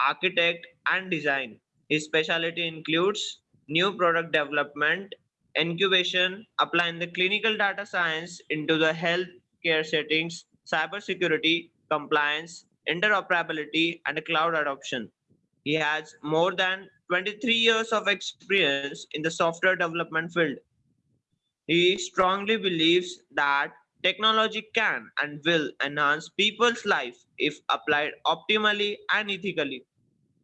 architect, and design. His specialty includes new product development, incubation, applying the clinical data science into the healthcare settings, cybersecurity, compliance, interoperability, and cloud adoption. He has more than 23 years of experience in the software development field. He strongly believes that technology can and will enhance people's life if applied optimally and ethically.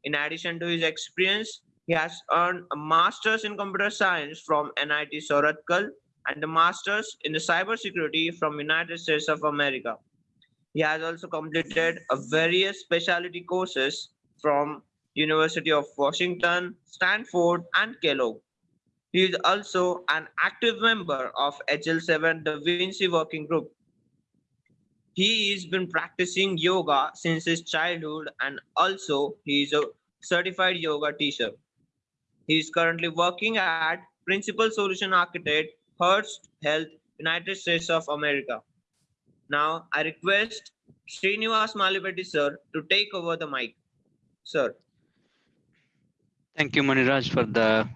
In addition to his experience, he has earned a master's in computer science from NIT Surathkal and a master's in the cybersecurity from United States of America. He has also completed various specialty courses from University of Washington, Stanford, and Kellogg. He is also an active member of HL7 Da Vinci Working Group. He has been practicing yoga since his childhood and also he is a certified yoga teacher. He is currently working at Principal Solution Architect, Hearst Health, United States of America. Now I request Srinivas Malipati sir to take over the mic. Sir. Thank you, Maniraj, for the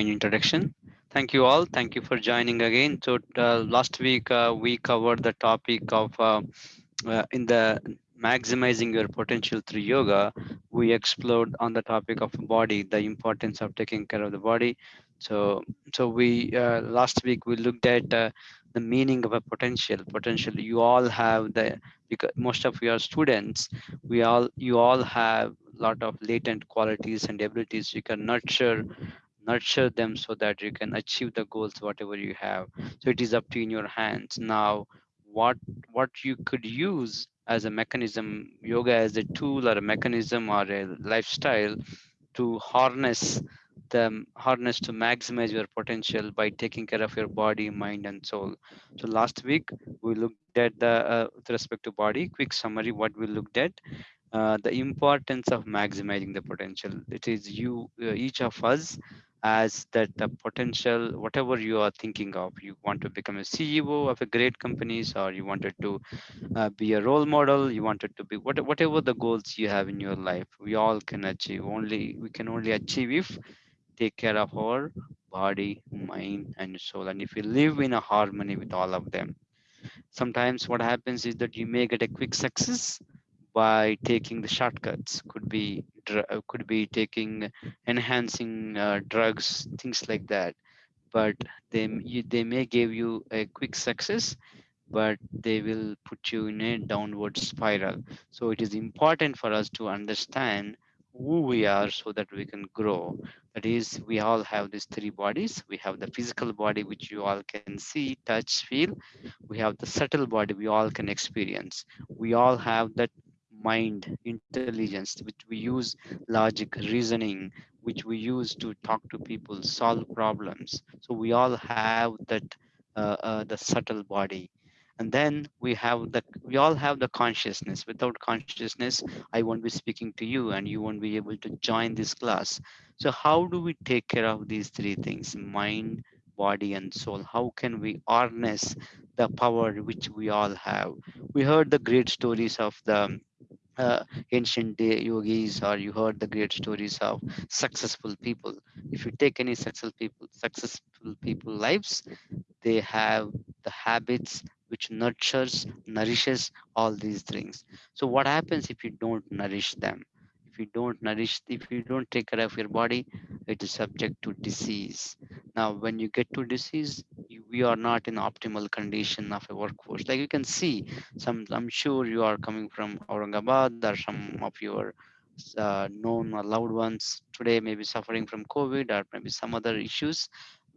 introduction. Thank you all. Thank you for joining again. So uh, last week uh, we covered the topic of uh, uh in the maximizing your potential through yoga. We explored on the topic of body, the importance of taking care of the body. So so we uh, last week we looked at uh, the meaning of a potential. Potential. You all have the because most of your students, we all you all have a lot of latent qualities and abilities you can nurture nurture them so that you can achieve the goals whatever you have. So it is up to in your hands. Now what what you could use as a mechanism yoga as a tool or a mechanism or a lifestyle to harness the harness to maximize your potential by taking care of your body mind and soul. So last week we looked at the uh, with respect to body quick summary what we looked at uh, the importance of maximizing the potential. It is you uh, each of us as that the potential whatever you are thinking of. You want to become a ceo of a great companies or you wanted to uh, be a role model you wanted to be what, whatever the goals you have in your life we all can achieve. Only we can only achieve if take care of our body mind and soul. And if we live in a harmony with all of them sometimes what happens is that you may get a quick success by taking the shortcuts. Could be could be taking enhancing uh, drugs things like that. But they they may give you a quick success but they will put you in a downward spiral. So it is important for us to understand who we are so that we can grow. That is we all have these three bodies. We have the physical body which you all can see touch feel. We have the subtle body we all can experience. We all have that mind intelligence which we use logic reasoning which we use to talk to people solve problems. So we all have that uh, uh, the subtle body. And then we have the we all have the consciousness. Without consciousness i won't be speaking to you and you won't be able to join this class. So how do we take care of these three things mind body and soul? How can we harness the power which we all have? We heard the great stories of the uh, ancient day yogis or you heard the great stories of successful people. If you take any successful people successful people lives they have the habits which nurtures nourishes all these things. So what happens if you don't nourish them if you don't nourish if you don't take care of your body it is subject to disease. Now when you get to disease you, we are not in optimal condition of a workforce. Like you can see some i'm sure you are coming from aurangabad or some of your uh, known or loved ones today may be suffering from covid or maybe some other issues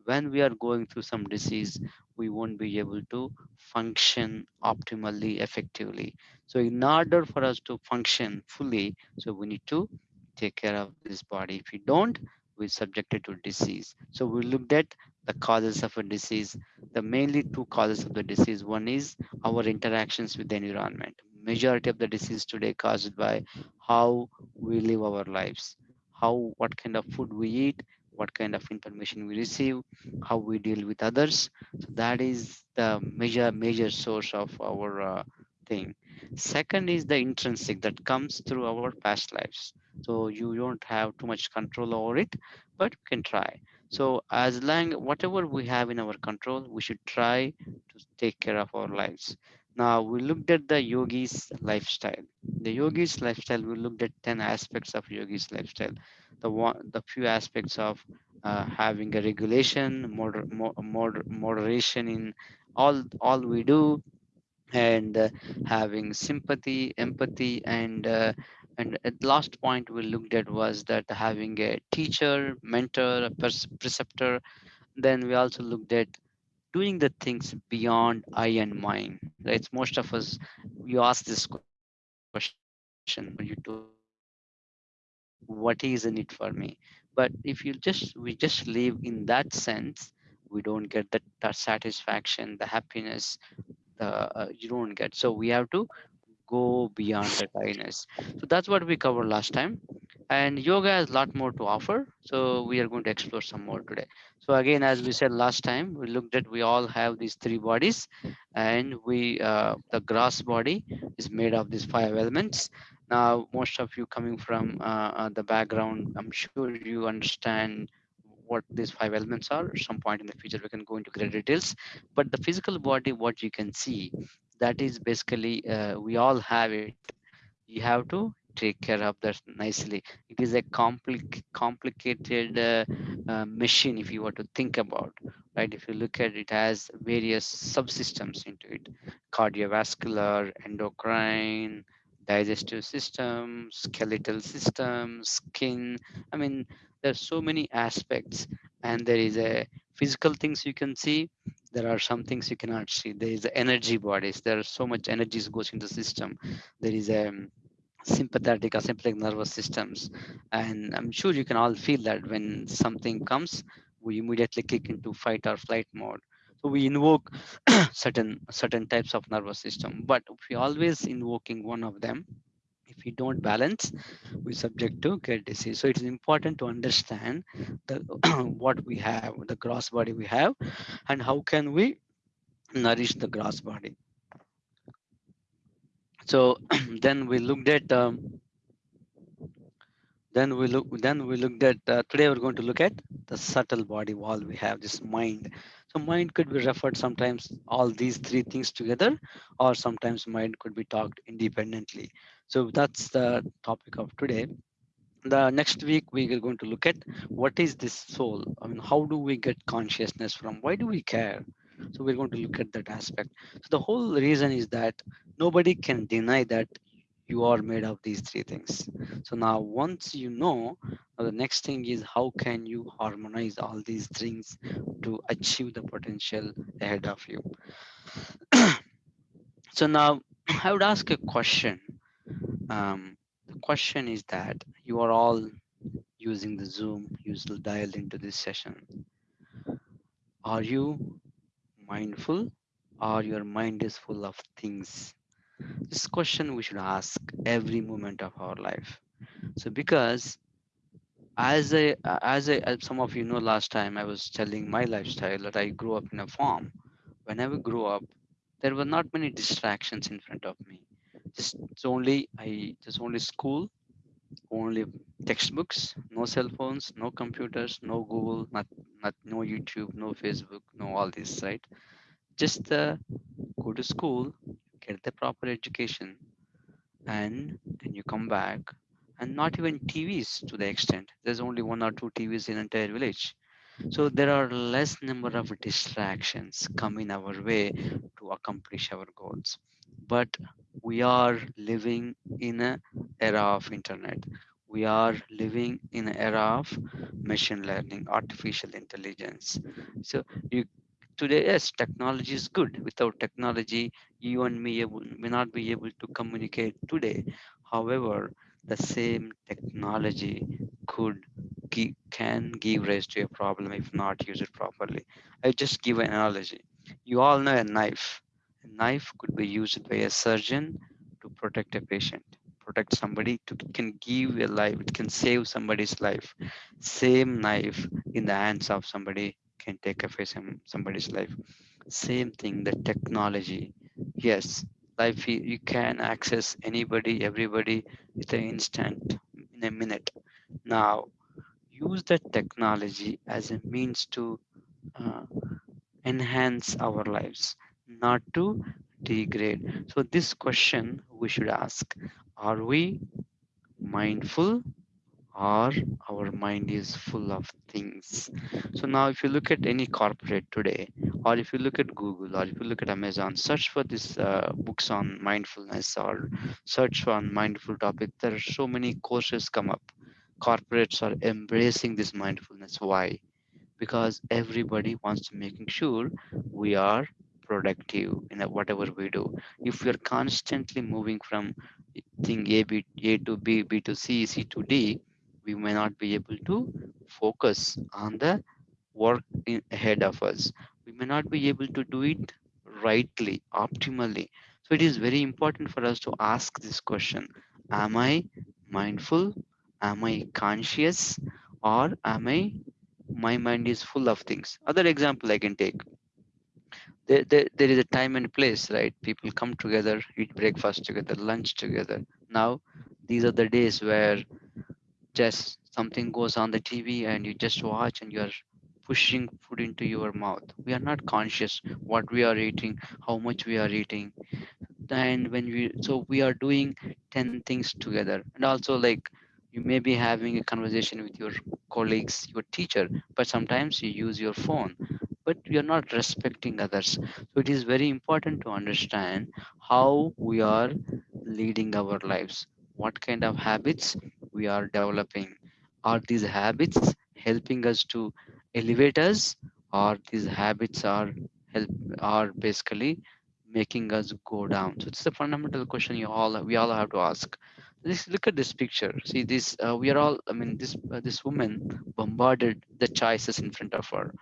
when we are going through some disease we won't be able to function optimally effectively. So in order for us to function fully so we need to take care of this body. If we don't we're subjected to disease. So we looked at the causes of a disease. The mainly two causes of the disease. One is our interactions with the environment. Majority of the disease today caused by how we live our lives how what kind of food we eat what kind of information we receive, how we deal with others. So that is the major major source of our uh, thing. Second is the intrinsic that comes through our past lives. So you don't have too much control over it, but you can try. So as long whatever we have in our control, we should try to take care of our lives. Now we looked at the yogi's lifestyle. The yogi's lifestyle, we looked at 10 aspects of yogi's lifestyle. The one, the few aspects of uh, having a regulation, moder, moder, moderation in all all we do, and uh, having sympathy, empathy, and uh, and at last point we looked at was that having a teacher, mentor, a preceptor. Then we also looked at doing the things beyond I and mine. Right? Most of us, you ask this question, when you do what is in it for me? But if you just we just live in that sense, we don't get the satisfaction, the happiness, the uh, you don't get. So we have to go beyond the kindness. So that's what we covered last time. And yoga has a lot more to offer. So we are going to explore some more today. So again, as we said last time, we looked at we all have these three bodies, and we uh, the gross body is made of these five elements. Now, most of you coming from uh, uh the background, I'm sure you understand what these five elements are. Some point in the future, we can go into greater details. But the physical body, what you can see, that is basically uh, we all have it. You have to take care of that nicely. It is a compli- complicated uh, uh, machine if you were to think about right? If you look at it has various subsystems into it. Cardiovascular endocrine digestive system skeletal system skin. I mean there's so many aspects. And there is a physical things you can see there are some things you cannot see. There is energy bodies. There are so much energies goes into the system. There is a um, sympathetic or sympathetic nervous systems. And i'm sure you can all feel that when something comes we immediately kick into fight or flight mode. So we invoke certain certain types of nervous system. But we always invoking one of them if we don't balance we subject to get disease. So it is important to understand the what we have the gross body we have and how can we nourish the gross body. So then we looked at um, then we look then we looked at uh, today we're going to look at the subtle body wall we have this mind. So mind could be referred sometimes all these three things together or sometimes mind could be talked independently so that's the topic of today. The next week we are going to look at what is this soul? I mean how do we get consciousness from? Why do we care? So we're going to look at that aspect. So the whole reason is that nobody can deny that you are made of these three things. So now once you know the next thing is how can you harmonize all these things to achieve the potential ahead of you? So now i would ask a question um, the question is that you are all using the Zoom, usually dialed into this session. Are you mindful or your mind is full of things? This question we should ask every moment of our life. So because as a as a as some of you know last time I was telling my lifestyle that I grew up in a farm. When I grew up, there were not many distractions in front of me just it's only i just only school only textbooks no cell phones no computers no google not not no youtube no facebook no all this right? Just uh, go to school get the proper education and then you come back and not even tvs to the extent. There's only one or two tvs in entire village. So there are less number of distractions coming our way to accomplish our goals. But we are living in an era of internet. We are living in an era of machine learning artificial intelligence. So you today yes technology is good. Without technology you and me may not be able to communicate today. However the same technology could can give rise to a problem if not used properly. I just give an analogy. You all know a knife a knife could be used by a surgeon to protect a patient, protect somebody to can give a life, it can save somebody's life. Same knife in the hands of somebody can take away some, somebody's life. Same thing, the technology. Yes, life you can access anybody everybody with an instant in a minute now use that technology as a means to uh, enhance our lives not to degrade so this question we should ask are we mindful or our mind is full of things. So now if you look at any corporate today, or if you look at Google, or if you look at Amazon, search for these uh, books on mindfulness or search for mindful topic. There are so many courses come up. Corporates are embracing this mindfulness. Why? Because everybody wants to making sure we are productive in whatever we do. If we are constantly moving from thing A, B, A to B, B to C, C to D, we may not be able to focus on the work in, ahead of us. We may not be able to do it rightly, optimally. So it is very important for us to ask this question Am I mindful? Am I conscious? Or am I, my mind is full of things? Other example I can take there, there, there is a time and place, right? People come together, eat breakfast together, lunch together. Now, these are the days where just something goes on the TV and you just watch and you're pushing food into your mouth. We are not conscious what we are eating, how much we are eating. And when we, so we are doing 10 things together. And also, like, you may be having a conversation with your colleagues, your teacher, but sometimes you use your phone, but you're not respecting others. So it is very important to understand how we are leading our lives, what kind of habits we are developing. Are these habits helping us to elevate us, or these habits are help are basically making us go down? So it's a fundamental question you all we all have to ask this look at this picture see this uh, we are all i mean this uh, this woman bombarded the choices in front of her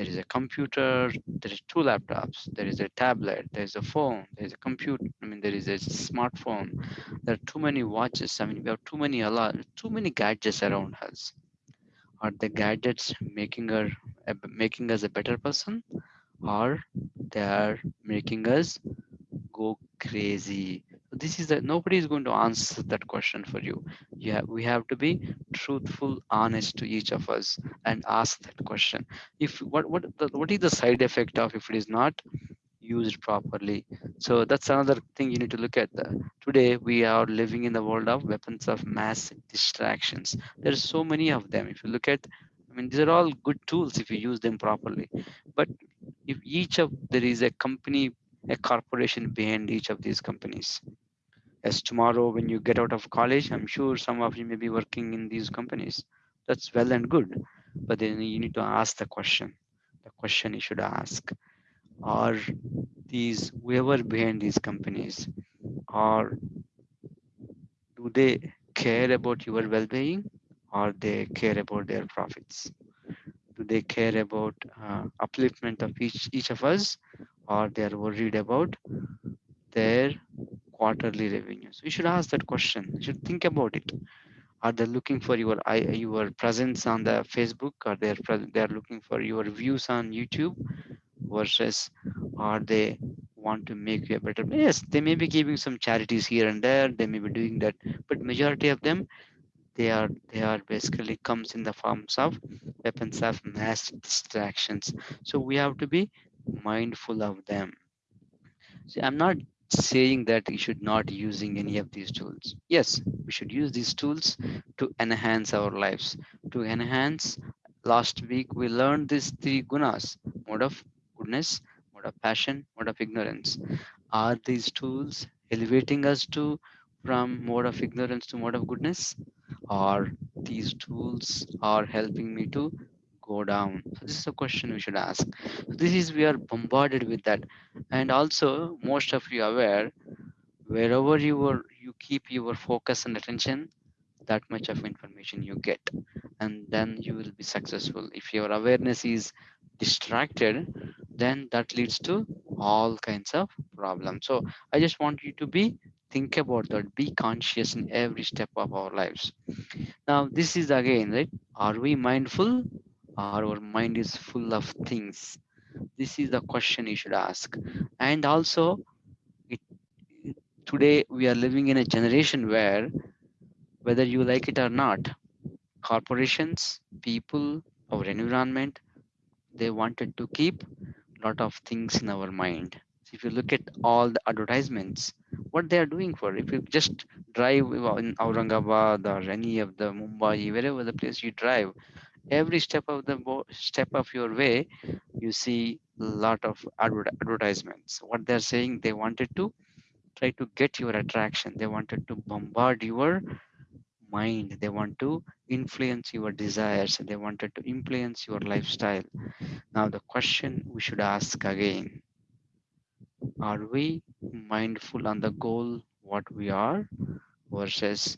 there is a computer there is two laptops there is a tablet there is a phone there is a computer i mean there is a smartphone. There are too many watches i mean we have too many alarm too many gadgets around us. Are the gadgets making her making us a better person? Or they are making us go crazy this is that nobody is going to answer that question for you. We have to be truthful honest to each of us and ask that question. If what what the, what is the side effect of if it is not used properly? So that's another thing you need to look at. The, today we are living in the world of weapons of mass distractions. There's so many of them. If you look at i mean these are all good tools if you use them properly. But if each of there is a company a corporation behind each of these companies. As tomorrow when you get out of college i'm sure some of you may be working in these companies. That's well and good but then you need to ask the question. The question you should ask are these whoever behind these companies are do they care about your well-being or they care about their profits? Do they care about uh, upliftment of each each of us or they are worried about their quarterly revenues you should ask that question. You should think about it. Are they looking for your your presence on the facebook? Or they're they're looking for your views on youtube versus are they want to make you a better yes they may be giving some charities here and there. They may be doing that but majority of them they are they are basically comes in the forms of weapons of mass distractions. So we have to be mindful of them See, I'm not saying that you should not using any of these tools. Yes, we should use these tools to enhance our lives. To enhance, last week we learned these three gunas: mode of goodness, mode of passion, mode of ignorance. Are these tools elevating us to from mode of ignorance to mode of goodness, or these tools are helping me to go down? So this is a question we should ask. This is we are bombarded with that. And also most of you are aware wherever you are you keep your focus and attention that much of information you get. And then you will be successful. If your awareness is distracted then that leads to all kinds of problems. So i just want you to be think about that. Be conscious in every step of our lives. Now this is again right? Are we mindful our mind is full of things? This is the question you should ask. And also it today we are living in a generation where whether you like it or not corporations people our environment they wanted to keep a lot of things in our mind. So if you look at all the advertisements what they are doing for if you just drive in aurangabad or any of the mumbai wherever the place you drive every step of the step of your way you see a lot of adver- advertisements. What they're saying they wanted to try to get your attraction. They wanted to bombard your mind. They want to influence your desires they wanted to influence your lifestyle. Now the question we should ask again are we mindful on the goal what we are versus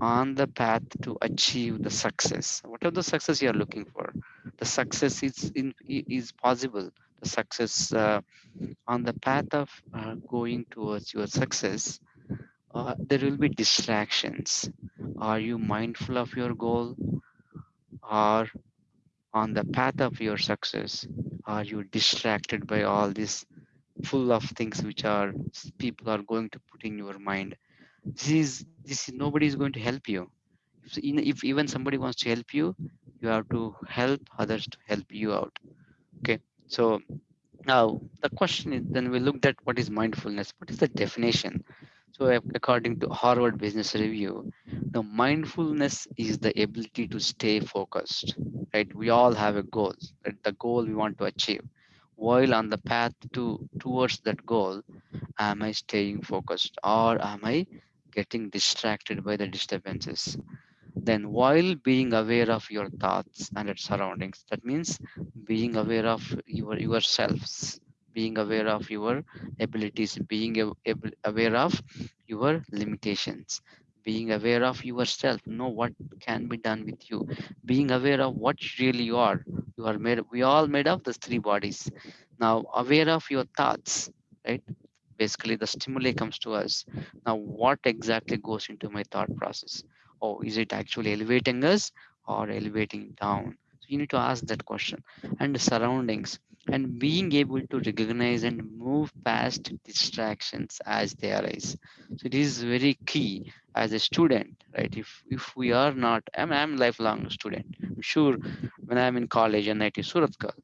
on the path to achieve the success. Whatever the success you are looking for the success is in is possible. The success uh, on the path of uh, going towards your success uh, there will be distractions. Are you mindful of your goal? Or on the path of your success are you distracted by all this full of things which are people are going to put in your mind this is this is nobody is going to help you. If, if even somebody wants to help you you have to help others to help you out. Okay so now the question is then we looked at what is mindfulness what is the definition? So according to harvard business review the mindfulness is the ability to stay focused right? We all have a goal right? the goal we want to achieve. While on the path to towards that goal am i staying focused or am i getting distracted by the disturbances. Then while being aware of your thoughts and its surroundings that means being aware of your yourselves being aware of your abilities being aware of your limitations being aware of yourself know what can be done with you being aware of what really you are. You are made we all made of these three bodies. Now aware of your thoughts right basically the stimuli comes to us. Now what exactly goes into my thought process? Oh is it actually elevating us or elevating down? So you need to ask that question. And the surroundings and being able to recognize and move past distractions as they arise. So it is very key as a student right? If if we are not i'm, I'm a lifelong student. I'm sure when i'm in college and it is Surathkal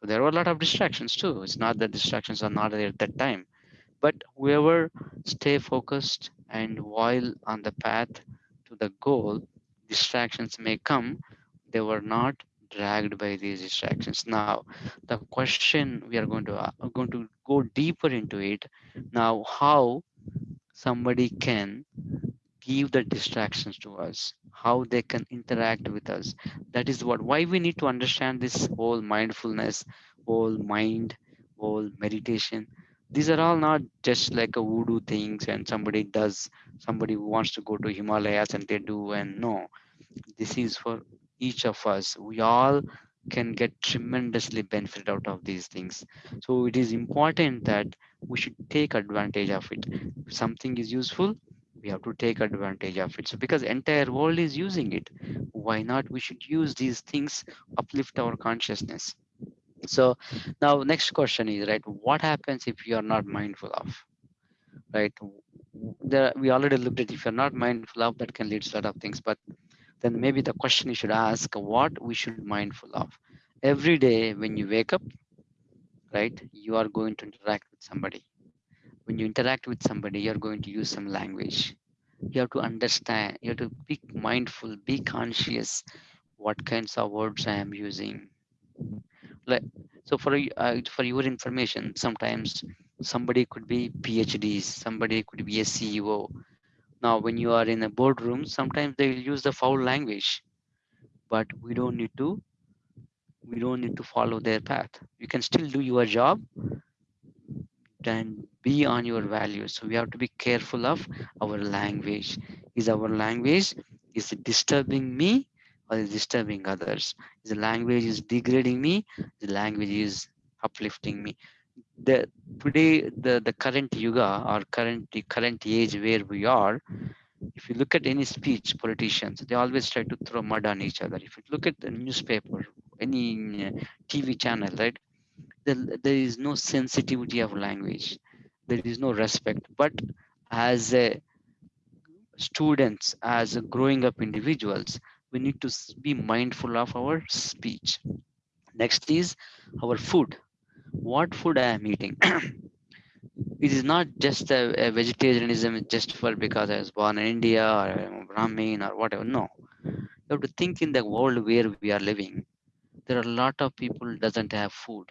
so there were a lot of distractions too. It's not that distractions are not there at that time but whoever stay focused and while on the path to the goal distractions may come. They were not dragged by these distractions. Now the question we are going to uh, going to go deeper into it. Now how somebody can give the distractions to us how they can interact with us. That is what why we need to understand this whole mindfulness whole mind whole meditation these are all not just like a voodoo things and somebody does somebody wants to go to himalayas and they do and no. This is for each of us. We all can get tremendously benefit out of these things. So it is important that we should take advantage of it. If something is useful we have to take advantage of it. So because entire world is using it why not we should use these things uplift our consciousness so now next question is right what happens if you are not mindful of right? There we already looked at if you're not mindful of that can lead to a lot of things but then maybe the question you should ask what we should mindful of? Every day when you wake up right you are going to interact with somebody. When you interact with somebody you're going to use some language. You have to understand you have to be mindful be conscious what kinds of words i am using like so for uh, for your information sometimes somebody could be phds somebody could be a ceo now when you are in a boardroom sometimes they will use the foul language but we don't need to we don't need to follow their path. You can still do your job and be on your values. So we have to be careful of our language. Is our language is disturbing me or is disturbing others. The language is degrading me. The language is uplifting me. The today the the current yuga or current the current age where we are if you look at any speech politicians they always try to throw mud on each other. If you look at the newspaper any uh, tv channel right there, there is no sensitivity of language. There is no respect. But as a students as growing up individuals we need to be mindful of our speech. Next is our food. What food i am eating? It is not just a, a vegetarianism just for because i was born in india or i'm brahmin or whatever. No. You have to think in the world where we are living. There are a lot of people doesn't have food.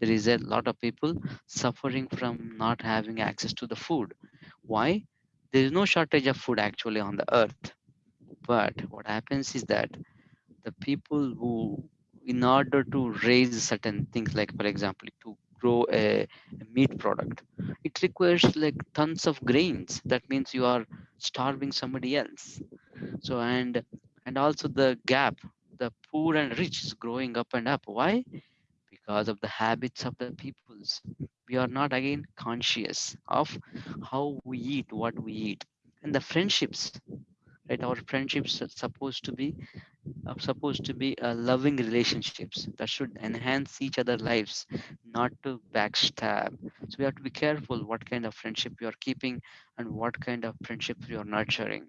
There is a lot of people suffering from not having access to the food. Why? There is no shortage of food actually on the earth but what happens is that the people who in order to raise certain things like for example to grow a, a meat product it requires like tons of grains. That means you are starving somebody else. So and and also the gap the poor and rich is growing up and up. Why? Because of the habits of the peoples. We are not again conscious of how we eat what we eat. And the friendships right? Our friendships are supposed to be are supposed to be uh, loving relationships that should enhance each other lives not to backstab. So we have to be careful what kind of friendship you are keeping and what kind of friendship you are nurturing.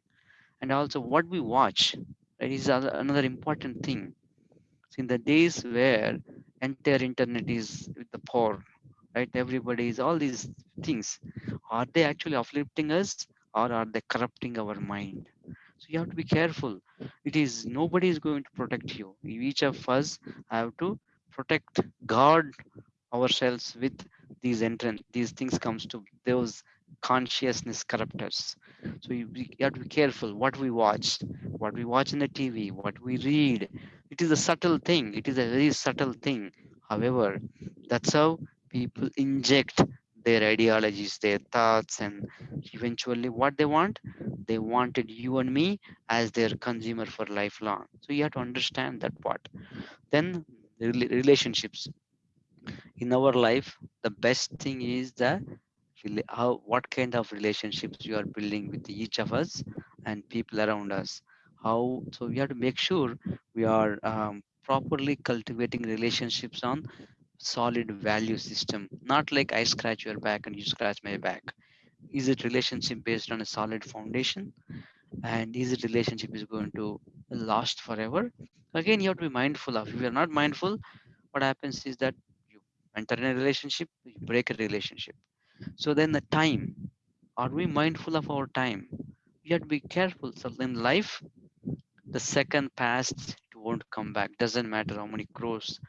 And also what we watch right, is another important thing. So in the days where entire internet is with the poor right everybody is all these things are they actually uplifting us or are they corrupting our mind so you have to be careful. It is nobody is going to protect you. Each of us have to protect guard ourselves with these entrance these things comes to those consciousness corruptors so you, we have to be careful what we watch what we watch in the tv what we read. It is a subtle thing. It is a very subtle thing. However that's how people inject their ideologies their thoughts and eventually what they want? They wanted you and me as their consumer for lifelong. So you have to understand that part. Then the relationships. In our life the best thing is the how what kind of relationships you are building with each of us and people around us. How so we have to make sure we are um, properly cultivating relationships on solid value system not like i scratch your back and you scratch my back. Is it relationship based on a solid foundation? And is it relationship is going to last forever? Again you have to be mindful of if you're not mindful what happens is that you enter in a relationship you break a relationship. So then the time are we mindful of our time? We have to be careful. So in life the second passed it won't come back. Doesn't matter how many crores.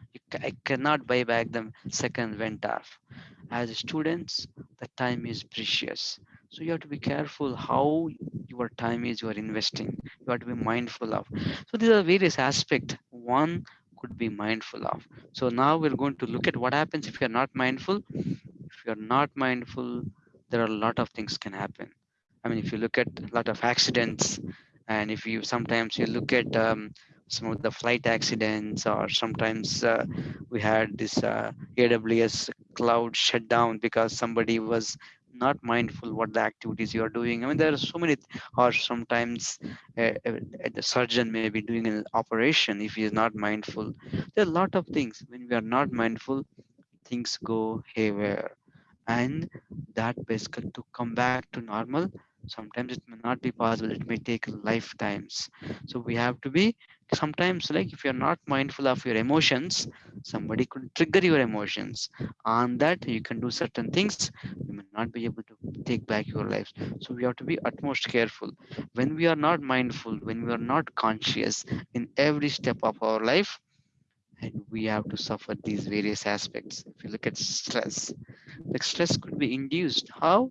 I cannot buy back the second went off. As students the time is precious. So you have to be careful how your time is you are investing. You have to be mindful of. So these are various aspects one could be mindful of. So now we're going to look at what happens if you're not mindful. If you're not mindful there are a lot of things can happen. I mean if you look at a lot of accidents and if you sometimes you look at um, some of the flight accidents or sometimes uh, we had this uh, aws cloud shut down because somebody was not mindful what the activities you are doing. I mean there are so many or sometimes uh, uh, the surgeon may be doing an operation if he is not mindful. There are a lot of things. When we are not mindful things go haywire. And that basically to come back to normal sometimes it may not be possible it may take lifetimes. So we have to be sometimes like if you're not mindful of your emotions somebody could trigger your emotions. On that you can do certain things you may not be able to take back your lives. So we have to be utmost careful. When we are not mindful when we are not conscious in every step of our life and we have to suffer these various aspects. If you look at stress like stress could be induced. How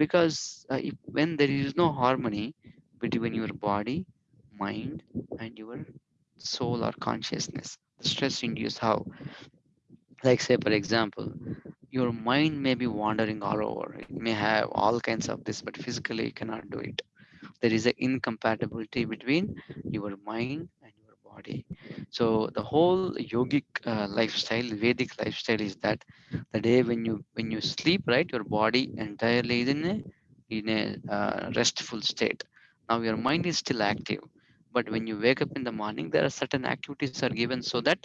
because uh, if, when there is no harmony between your body mind and your soul or consciousness the stress induced how? Like say for example your mind may be wandering all over. It may have all kinds of this but physically you cannot do it. There is an incompatibility between your mind body. So the whole yogic uh, lifestyle vedic lifestyle is that the day when you when you sleep right your body entirely is in a in a uh, restful state. Now your mind is still active but when you wake up in the morning there are certain activities are given so that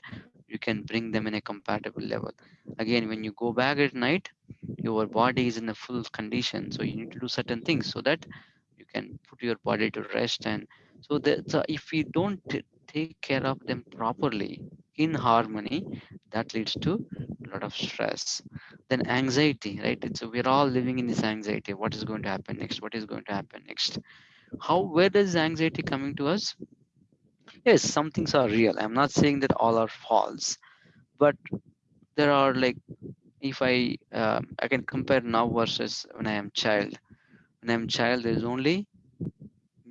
you can bring them in a compatible level. Again when you go back at night your body is in a full condition so you need to do certain things so that you can put your body to rest and so that so if we don't take care of them properly in harmony that leads to a lot of stress. Then anxiety right? So we're all living in this anxiety. What is going to happen next? What is going to happen next? How where does anxiety coming to us? Yes some things are real. I'm not saying that all are false but there are like if i uh, i can compare now versus when i am child. When i'm child there's only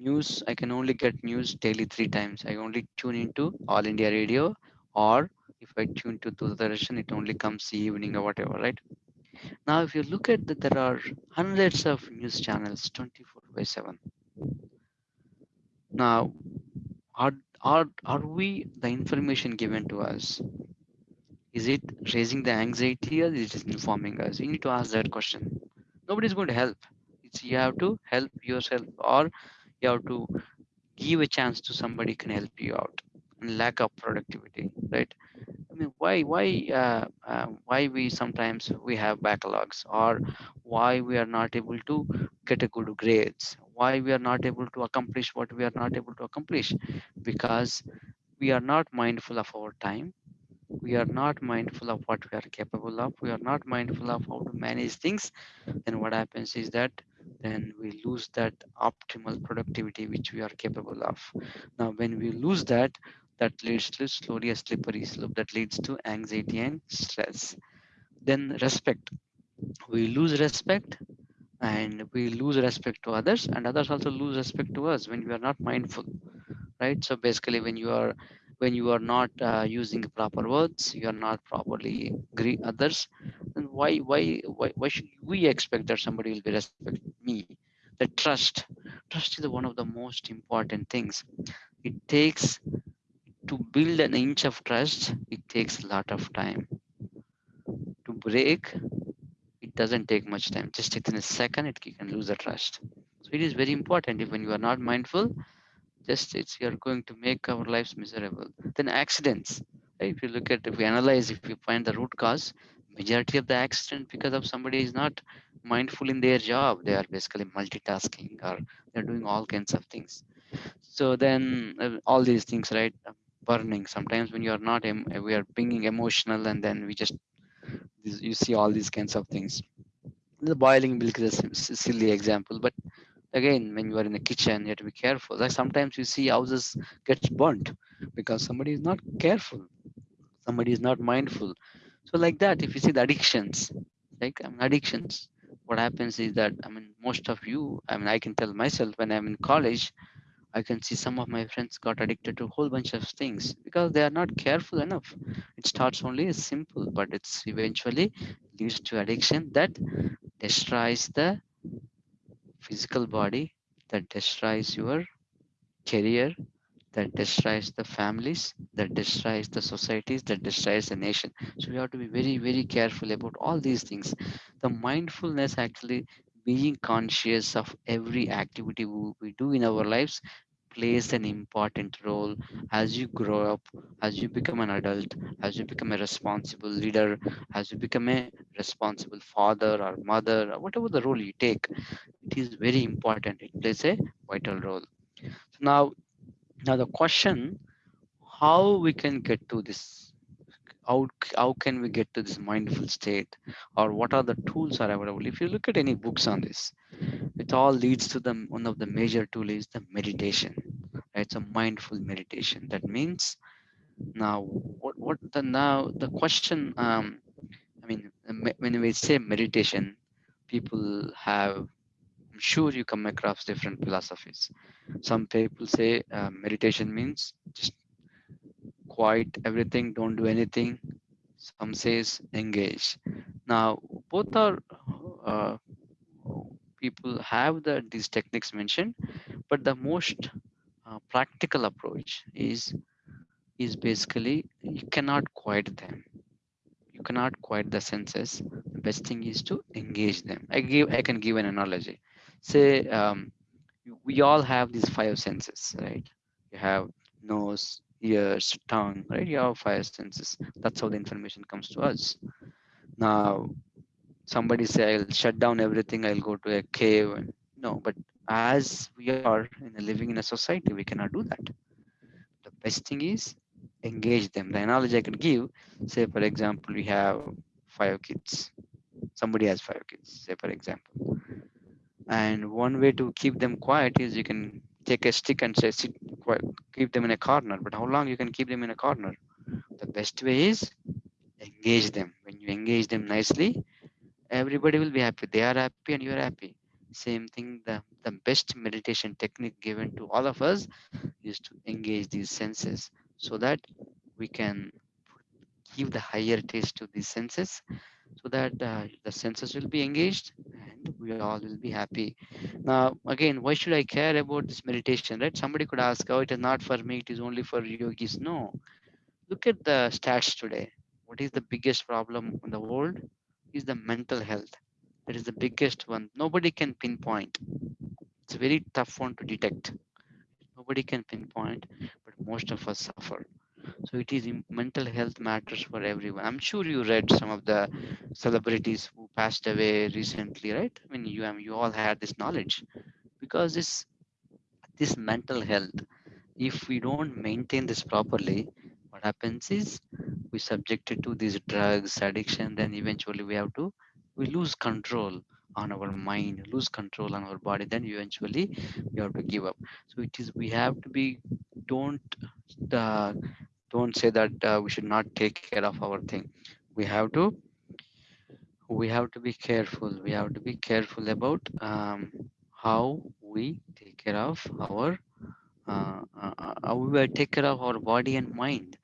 news i can only get news daily three times. I only tune into all india radio or if i tune to Doordarshan, it only comes evening or whatever right? Now if you look at that there are hundreds of news channels 24 by 7 now are are are we the information given to us? Is it raising the anxiety or is it informing us? You need to ask that question. Nobody's going to help. It's you have to help yourself or you have to give a chance to somebody can help you out and lack of productivity right? I mean why why uh, uh, why we sometimes we have backlogs or why we are not able to get a good grades why we are not able to accomplish what we are not able to accomplish? Because we are not mindful of our time we are not mindful of what we are capable of. We are not mindful of how to manage things. Then what happens is that then we lose that optimal productivity which we are capable of. Now when we lose that that leads to slowly a slippery slope that leads to anxiety and stress. Then respect. We lose respect and we lose respect to others and others also lose respect to us when we are not mindful right? So basically when you are when you are not uh, using proper words you are not properly greet others then why why why, why should we expect that somebody will be respect me? The trust. Trust is one of the most important things. It takes to build an inch of trust it takes a lot of time. To break it doesn't take much time. Just within a second it can lose the trust. So it is very important if when you are not mindful just it's you're going to make our lives miserable. Then accidents right? if you look at if we analyze if you find the root cause majority of the accident because of somebody is not mindful in their job. They are basically multitasking or they're doing all kinds of things. So then uh, all these things right uh, burning. Sometimes when you're not em- we are being emotional and then we just you see all these kinds of things. The boiling milk is a silly example but again when you are in the kitchen you have to be careful. Like sometimes you see houses gets burnt because somebody is not careful. Somebody is not mindful. So like that if you see the addictions like I mean, addictions what happens is that i mean most of you i mean i can tell myself when i'm in college i can see some of my friends got addicted to a whole bunch of things because they are not careful enough. It starts only as simple but it's eventually leads to addiction that destroys the physical body that destroys your career that destroys the families that destroys the societies that destroys the nation. So we have to be very very careful about all these things. The mindfulness actually being conscious of every activity we do in our lives plays an important role as you grow up as you become an adult as you become a responsible leader as you become a responsible father or mother or whatever the role you take it is very important. It plays a vital role. So now now the question how we can get to this how, how can we get to this mindful state? Or what are the tools are available? If you look at any books on this it all leads to the one of the major tool is the meditation it's a mindful meditation. That means now what what the now the question um i mean when we say meditation people have i'm sure you come across different philosophies. Some people say uh, meditation means just quiet everything don't do anything. Some says engage. Now both are uh, people have the these techniques mentioned but the most uh, practical approach is is basically you cannot quiet them. You cannot quiet the senses. The best thing is to engage them. I give i can give an analogy. Say um, we all have these five senses right? You have nose ears, tongue, right? You have five senses. That's how the information comes to us. Now, somebody say, I'll shut down everything, I'll go to a cave. And, no, but as we are in a, living in a society, we cannot do that. The best thing is engage them. The analogy I could give, say, for example, we have five kids. Somebody has five kids, say, for example. And one way to keep them quiet is you can take a stick and say, sit keep them in a corner. But how long you can keep them in a corner? The best way is engage them. When you engage them nicely, everybody will be happy. They are happy and you are happy. Same thing, the, the best meditation technique given to all of us is to engage these senses so that we can give the higher taste to these senses so that uh, the senses will be engaged we all will be happy. Now, again, why should I care about this meditation, right? Somebody could ask, oh, it is not for me, it is only for yogis. No, look at the stats today. What is the biggest problem in the world? Is the mental health. That is the biggest one. Nobody can pinpoint. It's a very tough one to detect. Nobody can pinpoint, but most of us suffer. So it is mental health matters for everyone. I'm sure you read some of the celebrities who passed away recently, right? I mean, you you all had this knowledge because this this mental health, if we don't maintain this properly, what happens is we subjected to these drugs, addiction, then eventually we have to we lose control on our mind, lose control on our body, then eventually we have to give up. So it is we have to be don't uh, don't say that uh, we should not take care of our thing we have to we have to be careful. We have to be careful about um, how we take care of our uh, uh, how we take care of our body and mind.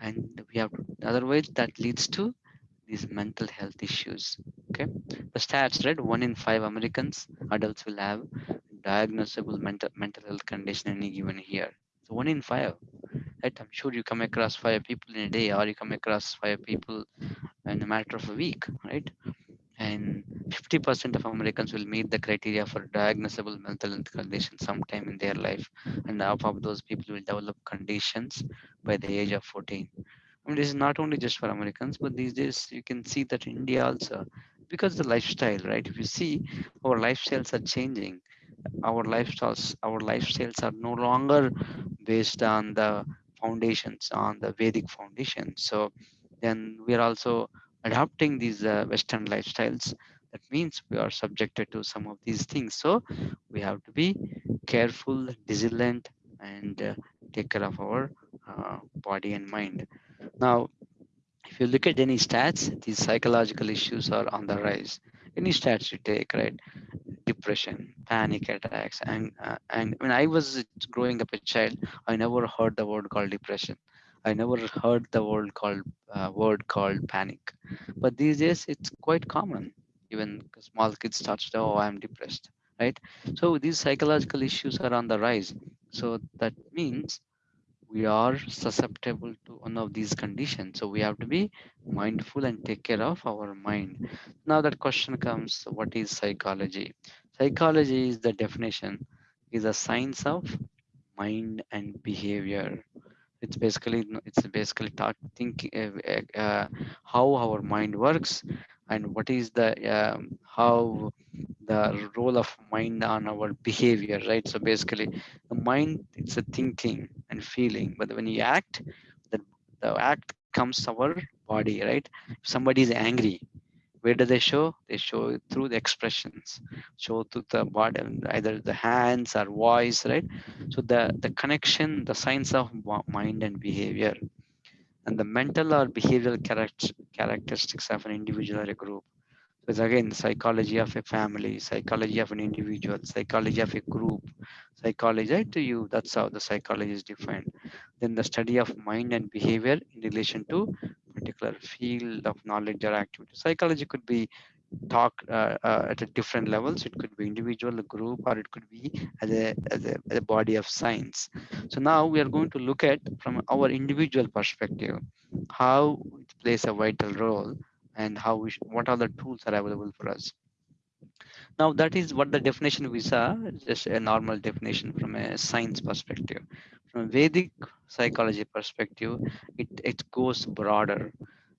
And we have otherwise that leads to these mental health issues okay? The stats right? One in five americans adults will have diagnosable mental mental health condition any given year. So one in five right i'm sure you come across five people in a day or you come across five people in a matter of a week right and 50% of americans will meet the criteria for diagnosable mental health condition sometime in their life and half of those people will develop conditions by the age of 14 I mean, this is not only just for Americans, but these days you can see that India also, because the lifestyle, right? If you see, our lifestyles are changing. Our lifestyles, our lifestyles are no longer based on the foundations on the Vedic foundation. So then we are also adopting these uh, Western lifestyles. That means we are subjected to some of these things. So we have to be careful, vigilant, and uh, take care of our uh, body and mind. Now, if you look at any stats, these psychological issues are on the rise. Any stats you take, right? depression, panic attacks, and uh, and when I was growing up a child, I never heard the word called depression. I never heard the word called uh, word called panic. But these days, it's quite common. Even small kids start to, oh, I'm depressed, right? So these psychological issues are on the rise. So that means we are susceptible to one of these conditions. So we have to be mindful and take care of our mind. Now that question comes, what is psychology? Psychology is the definition, is a science of mind and behavior. It's basically it's basically taught thinking uh, uh, how our mind works and what is the um, how the role of mind on our behavior right? So basically the mind it's a thinking and feeling but when you act the, the act comes our body right? If somebody is angry where do they show? They show through the expressions show through the body either the hands or voice right? So the the connection the science of mind and behavior. And the mental or behavioral characteristics of an individual or a group. So it's again psychology of a family, psychology of an individual, psychology of a group, psychology right, to you. That's how the psychology is defined. Then the study of mind and behavior in relation to particular field of knowledge or activity. Psychology could be talk uh, uh, at a different levels. It could be individual, group, or it could be as a, as a, as a body of science. So now we are going to look at from our individual perspective, how plays a vital role and how we what are the tools are available for us. Now that is what the definition we saw, just a normal definition from a science perspective. From a Vedic psychology perspective, it it goes broader.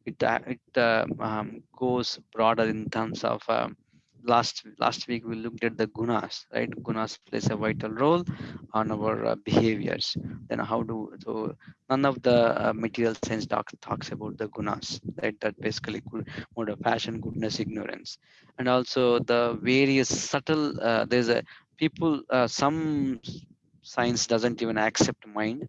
It uh, it uh, um, goes broader in terms of um, last last week we looked at the gunas, right? Gunas plays a vital role on our uh, behaviors. Then how do so none of the uh, material science talks talks about the gunas, right? That basically good mode of passion, goodness, ignorance, and also the various subtle. Uh, there's a people uh, some science doesn't even accept mind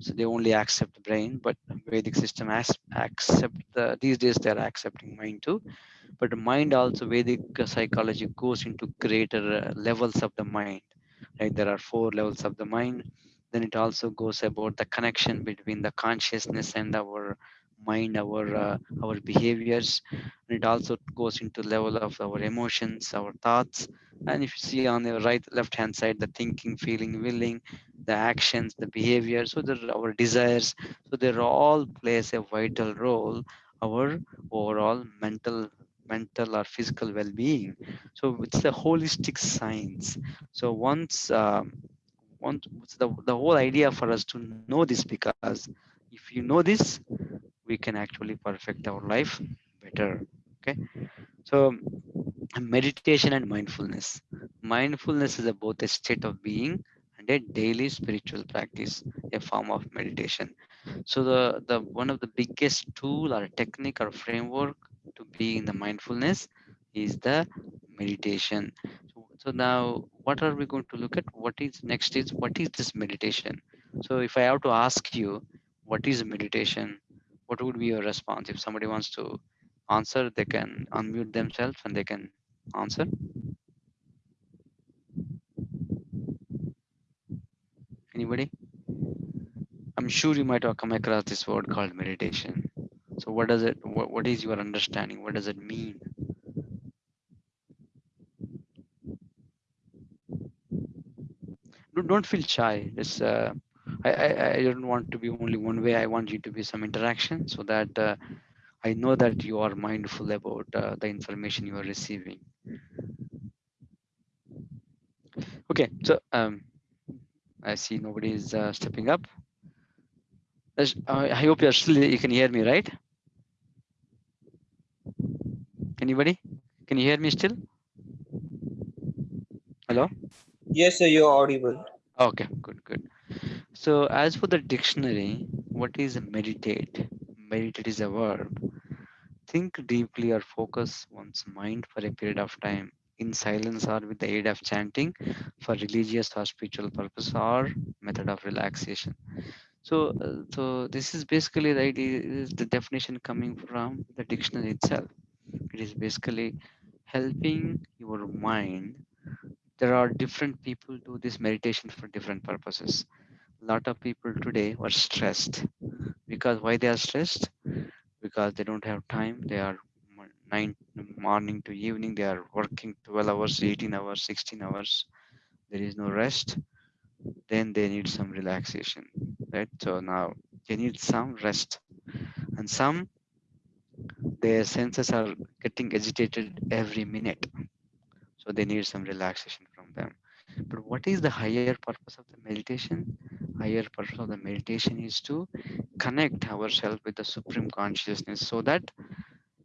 so they only accept the brain but vedic system as, accept the, these days they're accepting mind too. But mind also vedic psychology goes into greater uh, levels of the mind right? There are four levels of the mind. Then it also goes about the connection between the consciousness and our mind our uh, our behaviors and it also goes into level of our emotions our thoughts. And if you see on the right left hand side the thinking feeling willing the actions the behavior so there our desires so they all plays a vital role our overall mental mental or physical well-being. So it's a holistic science. So once um, once the, the whole idea for us to know this because if you know this we can actually perfect our life better okay? So meditation and mindfulness. Mindfulness is both a state of being and a daily spiritual practice a form of meditation. So the the one of the biggest tool or technique or framework to be in the mindfulness is the meditation. So, so now what are we going to look at? What is next is what is this meditation? So if i have to ask you what is meditation what would be your response? If somebody wants to answer they can unmute themselves and they can answer. Anybody? I'm sure you might have come across this word called meditation. So what does it what, what is your understanding? What does it mean? Don't, feel shy. It's uh, I, I i don't want to be only one way i want you to be some interaction so that uh, I know that you are mindful about uh, the information you are receiving. Okay, so um, I see nobody is uh, stepping up. I hope you're still, you can hear me, right? Anybody? Can you hear me still? Hello? Yes, sir, you're audible. Okay, good, good. So as for the dictionary, what is meditate? Meditate is a verb Think deeply or focus one's mind for a period of time in silence or with the aid of chanting for religious or spiritual purpose or method of relaxation. So, uh, so this is basically is the definition coming from the dictionary itself. It is basically helping your mind. There are different people do this meditation for different purposes. Lot of people today are stressed. Because why they are stressed? Because they don't have time. They are nine morning to evening. They are working 12 hours 18 hours 16 hours. There is no rest. Then they need some relaxation right? So now they need some rest. And some their senses are getting agitated every minute. So they need some relaxation from them but what is the higher purpose of the meditation? Higher purpose of the meditation is to connect ourselves with the supreme consciousness so that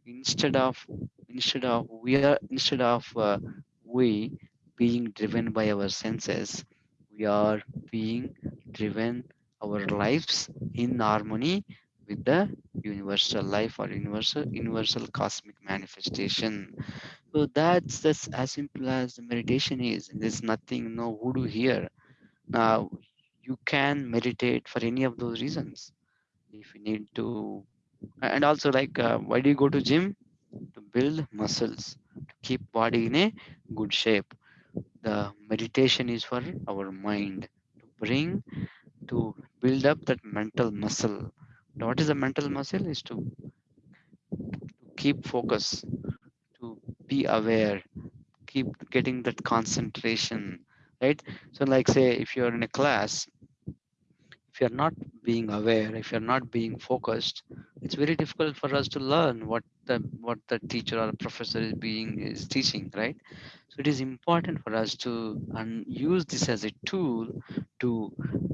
instead of instead of we are instead of uh, we being driven by our senses we are being driven our lives in harmony with the universal life or universal universal cosmic manifestation so that's that's as simple as the meditation is there's nothing no voodoo here. Now you can meditate for any of those reasons. If you need to and also like uh, why do you go to gym? To build muscles to keep body in a good shape. The meditation is for our mind to bring to build up that mental muscle. Now, what is a mental muscle? Is to keep focus to be aware keep getting that concentration right? So like say if you're in a class if you're not being aware if you're not being focused it's very difficult for us to learn what the what the teacher or professor is being is teaching right? So it is important for us to un- use this as a tool to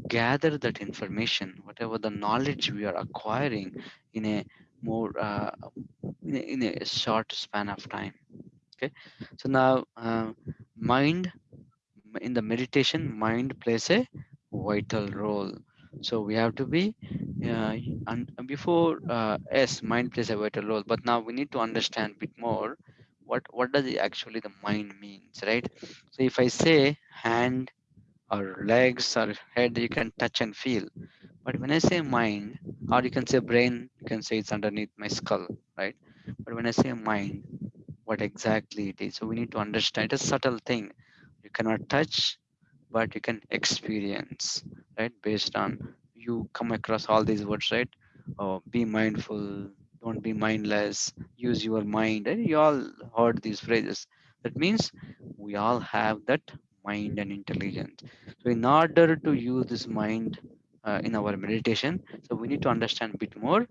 gather that information whatever the knowledge we are acquiring in a more uh, in, a, in a short span of time okay? So now uh, mind in the meditation mind plays a vital role. So we have to be uh, and before uh, yes mind plays a vital role but now we need to understand a bit more what what does actually the mind means right? So if i say hand or legs or head you can touch and feel but when i say mind or you can say brain you can say it's underneath my skull right? But when i say mind what exactly it is so we need to understand. It's a subtle thing. You cannot touch but you can experience right? Based on you come across all these words right? Oh, be mindful don't be mindless use your mind and you all heard these phrases. That means we all have that mind and intelligence. So in order to use this mind uh, in our meditation so we need to understand a bit more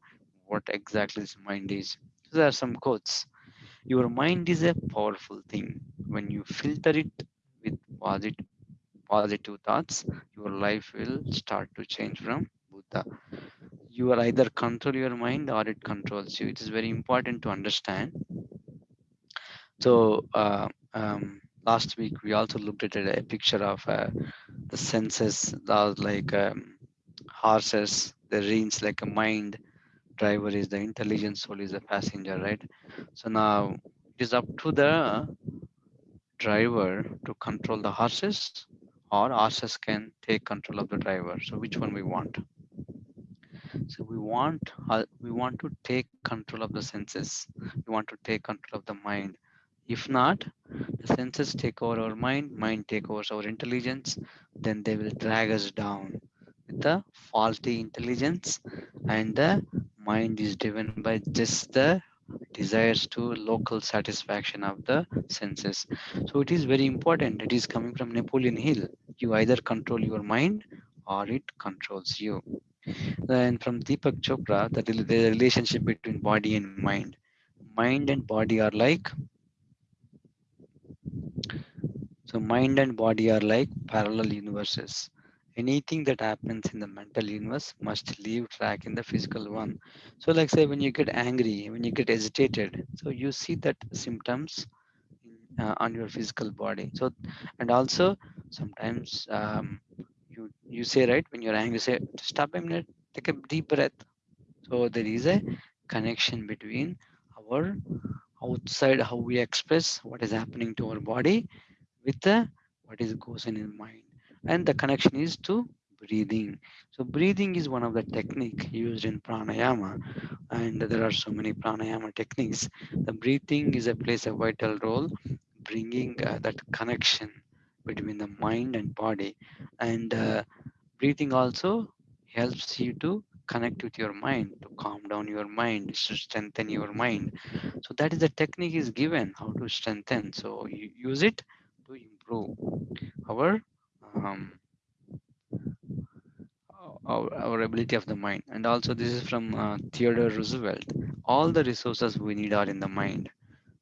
what exactly this mind is so there are some quotes your mind is a powerful thing when you filter it with positive positive thoughts, your life will start to change from Buddha. You are either control your mind or it controls you. It is very important to understand. So uh, um, last week we also looked at a, picture of uh, the senses, like um, horses, the reins like a mind. Driver is the intelligent soul is the passenger, right? So now it is up to the driver to control the horses or horses can take control of the driver so which one we want so we want uh, we want to take control of the senses we want to take control of the mind if not the senses take over our mind mind take over our intelligence then they will drag us down the faulty intelligence and the mind is driven by just the desires to local satisfaction of the senses. So it is very important. It is coming from napoleon hill. You either control your mind or it controls you. Then from deepak chopra the, the relationship between body and mind. Mind and body are like so mind and body are like parallel universes anything that happens in the mental universe must leave track in the physical one. So like say when you get angry when you get agitated so you see that symptoms uh, on your physical body. So and also sometimes um, you you say right when you're angry say stop a minute take a deep breath. So there is a connection between our outside how we express what is happening to our body with the what is goes in your mind and the connection is to breathing. So breathing is one of the technique used in pranayama and there are so many pranayama techniques. The breathing is a plays a vital role bringing uh, that connection between the mind and body. And uh, breathing also helps you to connect with your mind to calm down your mind to strengthen your mind. So that is the technique is given how to strengthen. So you use it to improve our um, our, our ability of the mind. And also this is from uh, theodore roosevelt. All the resources we need are in the mind.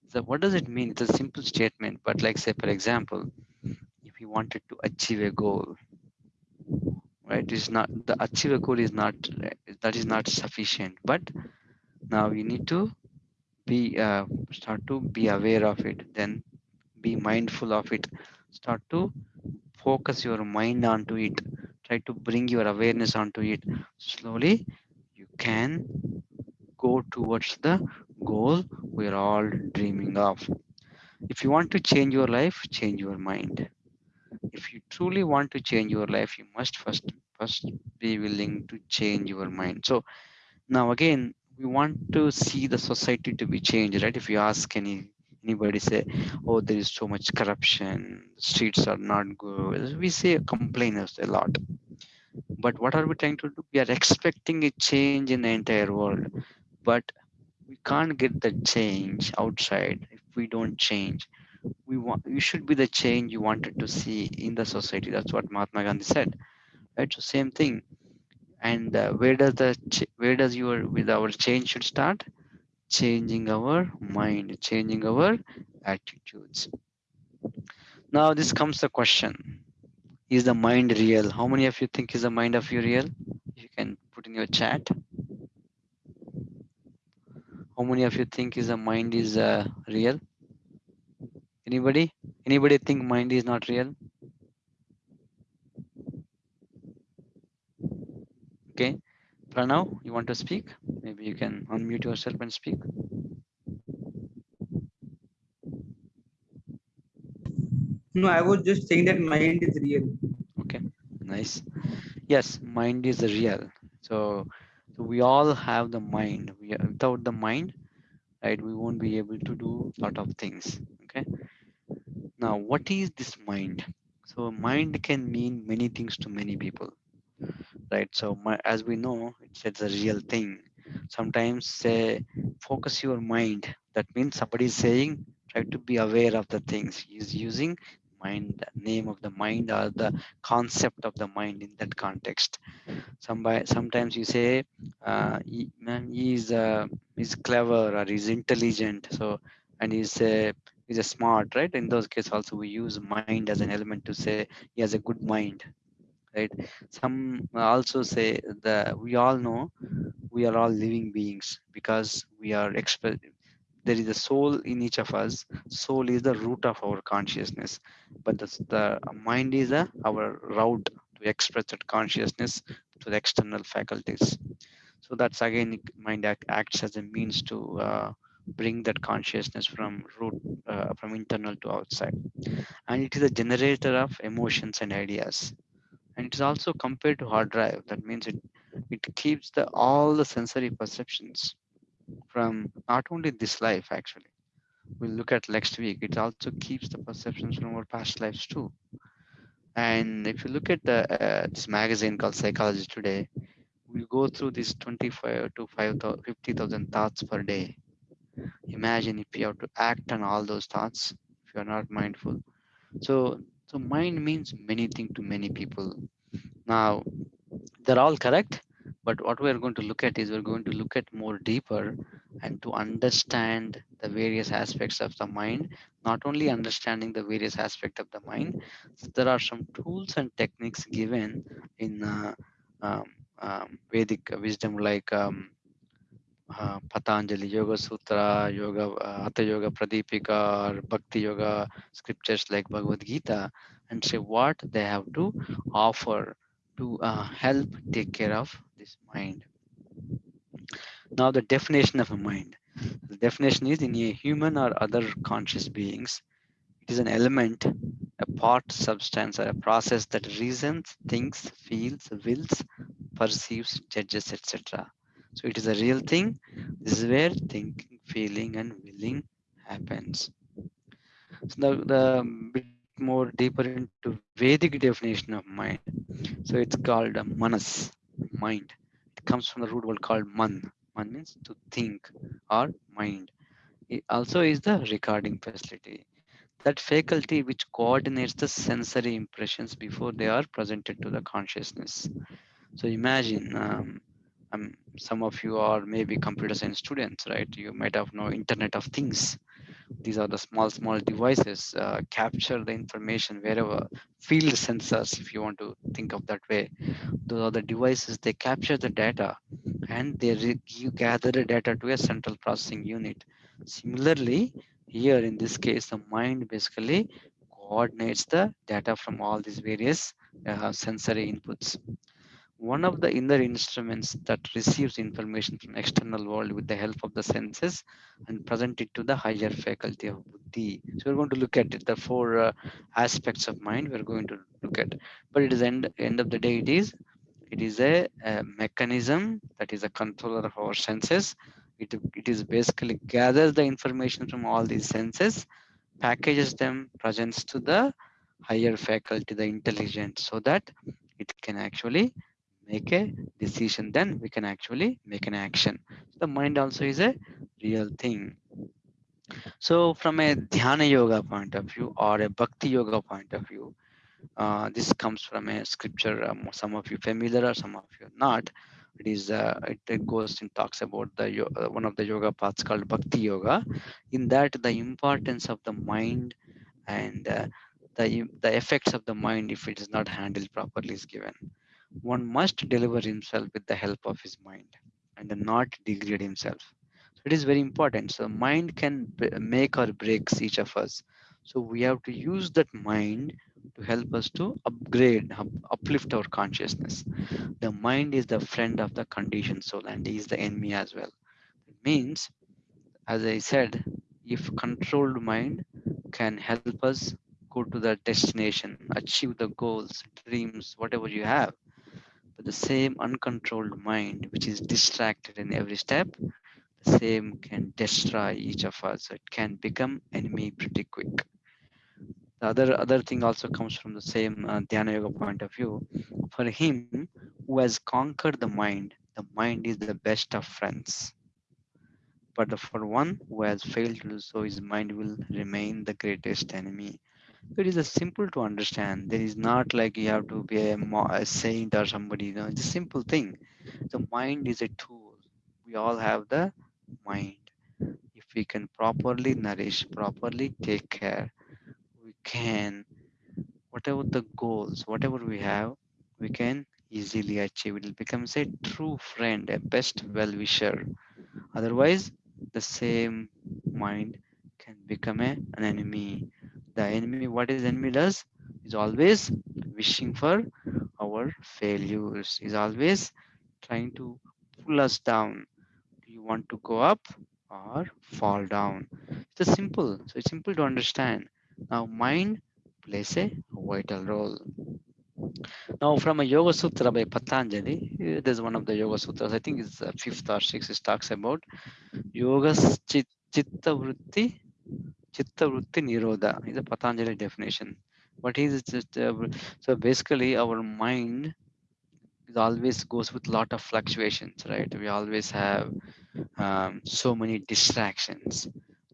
So what does it mean? It's a simple statement but like say for example if you wanted to achieve a goal right is not the achieve a goal is not that is not sufficient. But now you need to be uh, start to be aware of it then be mindful of it. Start to focus your mind onto it. Try to bring your awareness onto it. Slowly you can go towards the goal we're all dreaming of. If you want to change your life change your mind. If you truly want to change your life you must first first be willing to change your mind. So now again we want to see the society to be changed right? If you ask any anybody say oh there is so much corruption streets are not good. We say complainers a lot. But what are we trying to do? We are expecting a change in the entire world. But we can't get the change outside if we don't change. We want you should be the change you wanted to see in the society. That's what mahatma gandhi said right? So same thing. And uh, where does the where does your with our change should start changing our mind, changing our attitudes. Now this comes the question. Is the mind real? How many of you think is the mind of you real? You can put in your chat. How many of you think is the mind is uh, real? Anybody? Anybody think mind is not real? Okay. Pranav, you want to speak? Maybe you can unmute yourself and speak. No, I was just saying that mind is real. Okay, nice. Yes, mind is real. So, so we all have the mind. We are, without the mind, right, we won't be able to do a lot of things. Okay. Now, what is this mind? So, mind can mean many things to many people, right? So, my, as we know, it's, it's a real thing. Sometimes say, focus your mind. That means somebody is saying, try to be aware of the things. He's using mind, name of the mind or the concept of the mind in that context. Somebody, sometimes you say, uh, he, he's uh, he's clever or he's intelligent. So, and he's uh, he's a smart, right? In those cases, also we use mind as an element to say he has a good mind, right? Some also say that we all know we are all living beings because we are. There is a soul in each of us. Soul is the root of our consciousness, but the, the mind is a, our route to express that consciousness to the external faculties. So that's again mind act, acts as a means to uh, bring that consciousness from root uh, from internal to outside and it is a generator of emotions and ideas and it is also compared to hard drive. That means it it keeps the all the sensory perceptions from not only this life actually. We'll look at next week. It also keeps the perceptions from our past lives too. And if you look at the, uh, this magazine called psychology today we go through these 25 to 50,000 thoughts per day. Imagine if you have to act on all those thoughts if you are not mindful. So so mind means many things to many people. Now they're all correct but what we're going to look at is we're going to look at more deeper and to understand the various aspects of the mind not only understanding the various aspects of the mind. So there are some tools and techniques given in uh, um, um, vedic wisdom like um, Patanjali Yoga Sutra, Yoga Hatha Yoga Pradipika, or Bhakti Yoga scriptures like Bhagavad Gita, and say what they have to offer to uh, help take care of this mind. Now, the definition of a mind. The definition is in a human or other conscious beings, it is an element, a part, substance, or a process that reasons, thinks, feels, wills, perceives, judges, etc. So it is a real thing. This is where thinking, feeling, and willing happens. So the, the bit more deeper into Vedic definition of mind. So it's called a manas, mind. It comes from the root word called man. Man means to think or mind. It also is the recording facility. That faculty which coordinates the sensory impressions before they are presented to the consciousness. So imagine um, um, some of you are maybe computer science students, right? You might have no Internet of Things. These are the small, small devices uh, capture the information wherever field sensors, if you want to think of that way. Those are the devices, they capture the data and they you gather the data to a central processing unit. Similarly, here in this case, the mind basically coordinates the data from all these various uh, sensory inputs one of the inner instruments that receives information from external world with the help of the senses and present it to the higher faculty of buddhi. So we're going to look at it, the four uh, aspects of mind we're going to look at. But it is end, end of the day, it is it is a, a mechanism that is a controller of our senses. It, it is basically gathers the information from all these senses, packages them, presents to the higher faculty, the intelligence, so that it can actually make a decision then we can actually make an action. The mind also is a real thing. So from a dhyana yoga point of view or a bhakti yoga point of view uh, this comes from a scripture um, some of you familiar or some of you not. It is uh, it, goes and talks about the uh, one of the yoga paths called bhakti yoga. In that the importance of the mind and uh, the the effects of the mind if it is not handled properly is given one must deliver himself with the help of his mind and not degrade himself. So it is very important. So mind can make or breaks each of us. So we have to use that mind to help us to upgrade up- uplift our consciousness. The mind is the friend of the conditioned soul and is the enemy as well. It means as i said if controlled mind can help us go to the destination achieve the goals dreams whatever you have but the same uncontrolled mind which is distracted in every step the same can destroy each of us. So it can become enemy pretty quick. The other other thing also comes from the same uh, dhyana yoga point of view. For him who has conquered the mind the mind is the best of friends. But for one who has failed to do so his mind will remain the greatest enemy it is a simple to understand. There is not like you have to be a, a saint or somebody you know it's a simple thing. The mind is a tool. We all have the mind. If we can properly nourish properly take care we can whatever the goals whatever we have we can easily achieve. It becomes a true friend a best well wisher otherwise the same mind can become a, an enemy the enemy what is enemy does is always wishing for our failures. Is always trying to pull us down. Do you want to go up or fall down? It's a simple so it's simple to understand. Now mind plays a vital role. Now from a yoga sutra by patanjali eh, there's one of the yoga sutras. I think it's uh, fifth or sixth it talks about yoga chit, chitta vritti chitta vritti nirodha is a patanjali definition is it just, uh, so basically our mind is always goes with lot of fluctuations right? We always have um, so many distractions.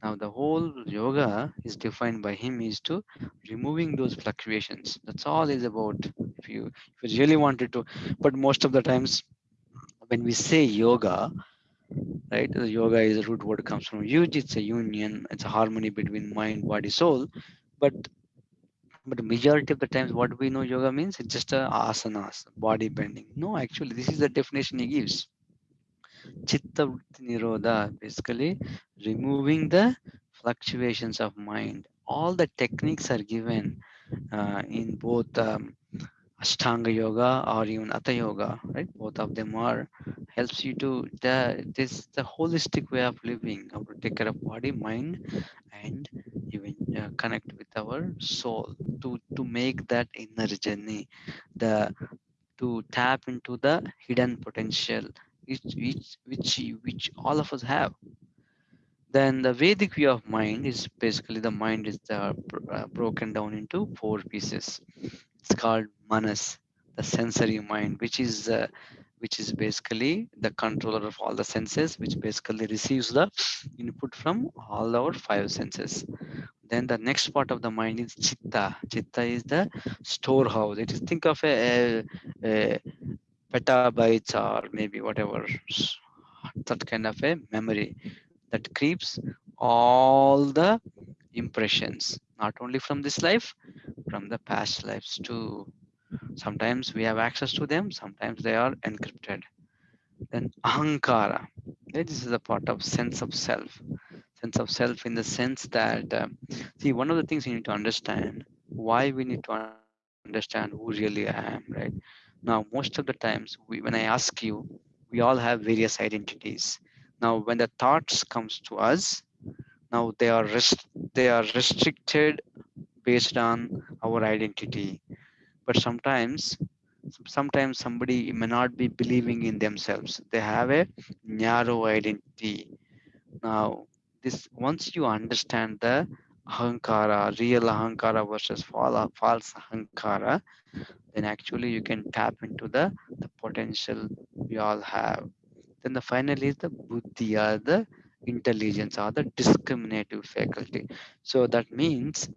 Now the whole yoga is defined by him is to removing those fluctuations. That's all is about. If you if you really wanted to but most of the times when we say yoga right? The yoga is a root word comes from yuj it's a union. It's a harmony between mind body soul. But but the majority of the times what we know yoga means it's just a asanas body bending. No actually this is the definition he gives. Chitta nirodha basically removing the fluctuations of mind. All the techniques are given uh, in both um, ashtanga yoga or even hatha yoga right? Both of them are helps you to the this the holistic way of living. How to take care of body mind and even uh, connect with our soul to to make that inner journey the to tap into the hidden potential which which which, which all of us have. Then the vedic view of mind is basically the mind is uh, bro- uh, broken down into four pieces it's called manas the sensory mind which is uh, which is basically the controller of all the senses which basically receives the input from all our five senses. Then the next part of the mind is chitta. Chitta is the storehouse. It is think of a, a, a petabytes or maybe whatever that kind of a memory that keeps all the impressions not only from this life from the past lives too. Sometimes we have access to them sometimes they are encrypted. Then ahankara. This is a part of sense of self. Sense of self in the sense that um, see one of the things you need to understand why we need to understand who really i am right? Now most of the times we, when i ask you we all have various identities. Now when the thoughts comes to us now they are rest, they are restricted based on our identity. But sometimes sometimes somebody may not be believing in themselves. They have a narrow identity. Now this once you understand the ahankara real ahankara versus fal- false ahankara then actually you can tap into the the potential we all have. Then the final is the buddhi or the intelligence or the discriminative faculty. So that means